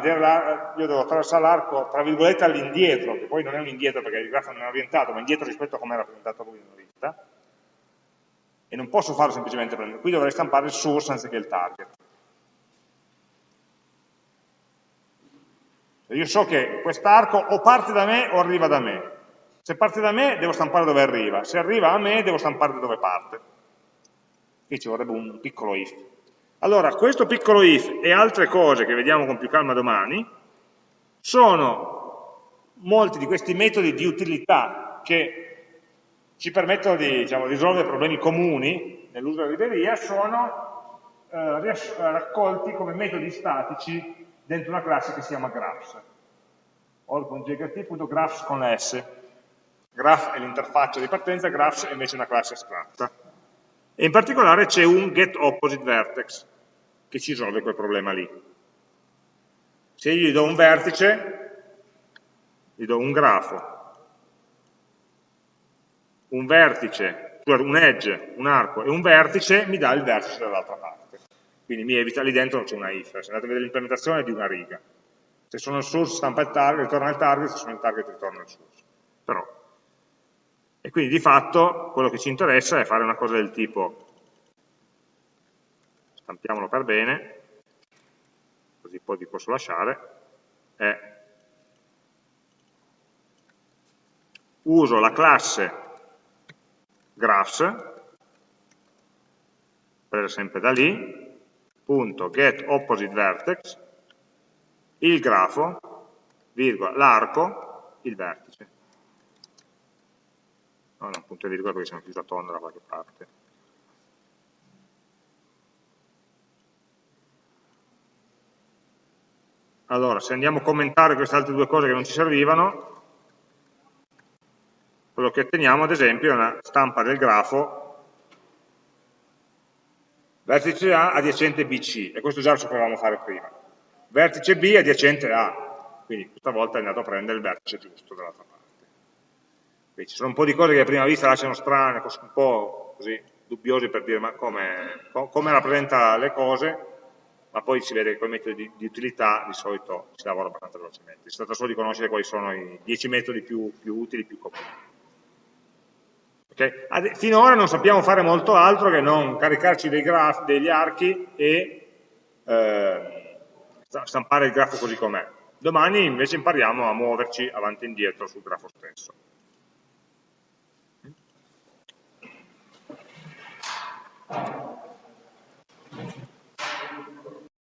io devo attraversare l'arco tra virgolette all'indietro, che poi non è un indietro perché il grafo non è orientato, ma indietro rispetto a come è rappresentato lui nella vista, e non posso farlo semplicemente prendere, qui dovrei stampare il source anziché il target. Io so che quest'arco o parte da me o arriva da me. Se parte da me devo stampare dove arriva, se arriva a me devo stampare da dove parte. Qui ci vorrebbe un piccolo if. Allora, questo piccolo if e altre cose che vediamo con più calma domani sono molti di questi metodi di utilità che ci permettono di diciamo, risolvere problemi comuni nell'uso della libreria, sono eh, raccolti come metodi statici dentro una classe che si chiama graphs. all.jgt.graphs con la S. Graph è l'interfaccia di partenza, graphs è invece una classe astratta. E in particolare c'è un getOppositeVertex che ci risolve quel problema lì. Se io gli do un vertice, gli do un grafo, un vertice, un edge, un arco e un vertice, mi dà il vertice dall'altra parte. Quindi mi evita, lì dentro c'è una if, se andate a vedere l'implementazione è di una riga. Se sono il source stampa il target, ritorna il target, se sono il target ritorna il source. Però e quindi di fatto quello che ci interessa è fare una cosa del tipo, stampiamolo per bene, così poi vi posso lasciare, è uso la classe graphs, presa sempre da lì, punto get opposite vertex, il grafo, l'arco, il vertice no, non punto e virgola perché siamo chiusi a tondo da qualche parte. Allora, se andiamo a commentare queste altre due cose che non ci servivano, quello che otteniamo ad esempio è una stampa del grafo vertice A adiacente BC, e questo già lo sapevamo fare prima. Vertice B adiacente A, quindi questa volta è andato a prendere il vertice giusto dall'altra parte. Quindi ci sono un po' di cose che a prima vista lasciano strane, un po' così dubbiose per dire ma come, come rappresenta le cose, ma poi si vede che con i metodi di, di, utilità di solito si lavora abbastanza velocemente. Si tratta solo di conoscere quali sono i 10 metodi più, più utili, più comuni. Cioè, okay? Finora non sappiamo fare molto altro che non caricarci dei graf, degli archi e eh, stampare il grafo così com'è. Domani invece impariamo a muoverci avanti e indietro sul grafo stesso.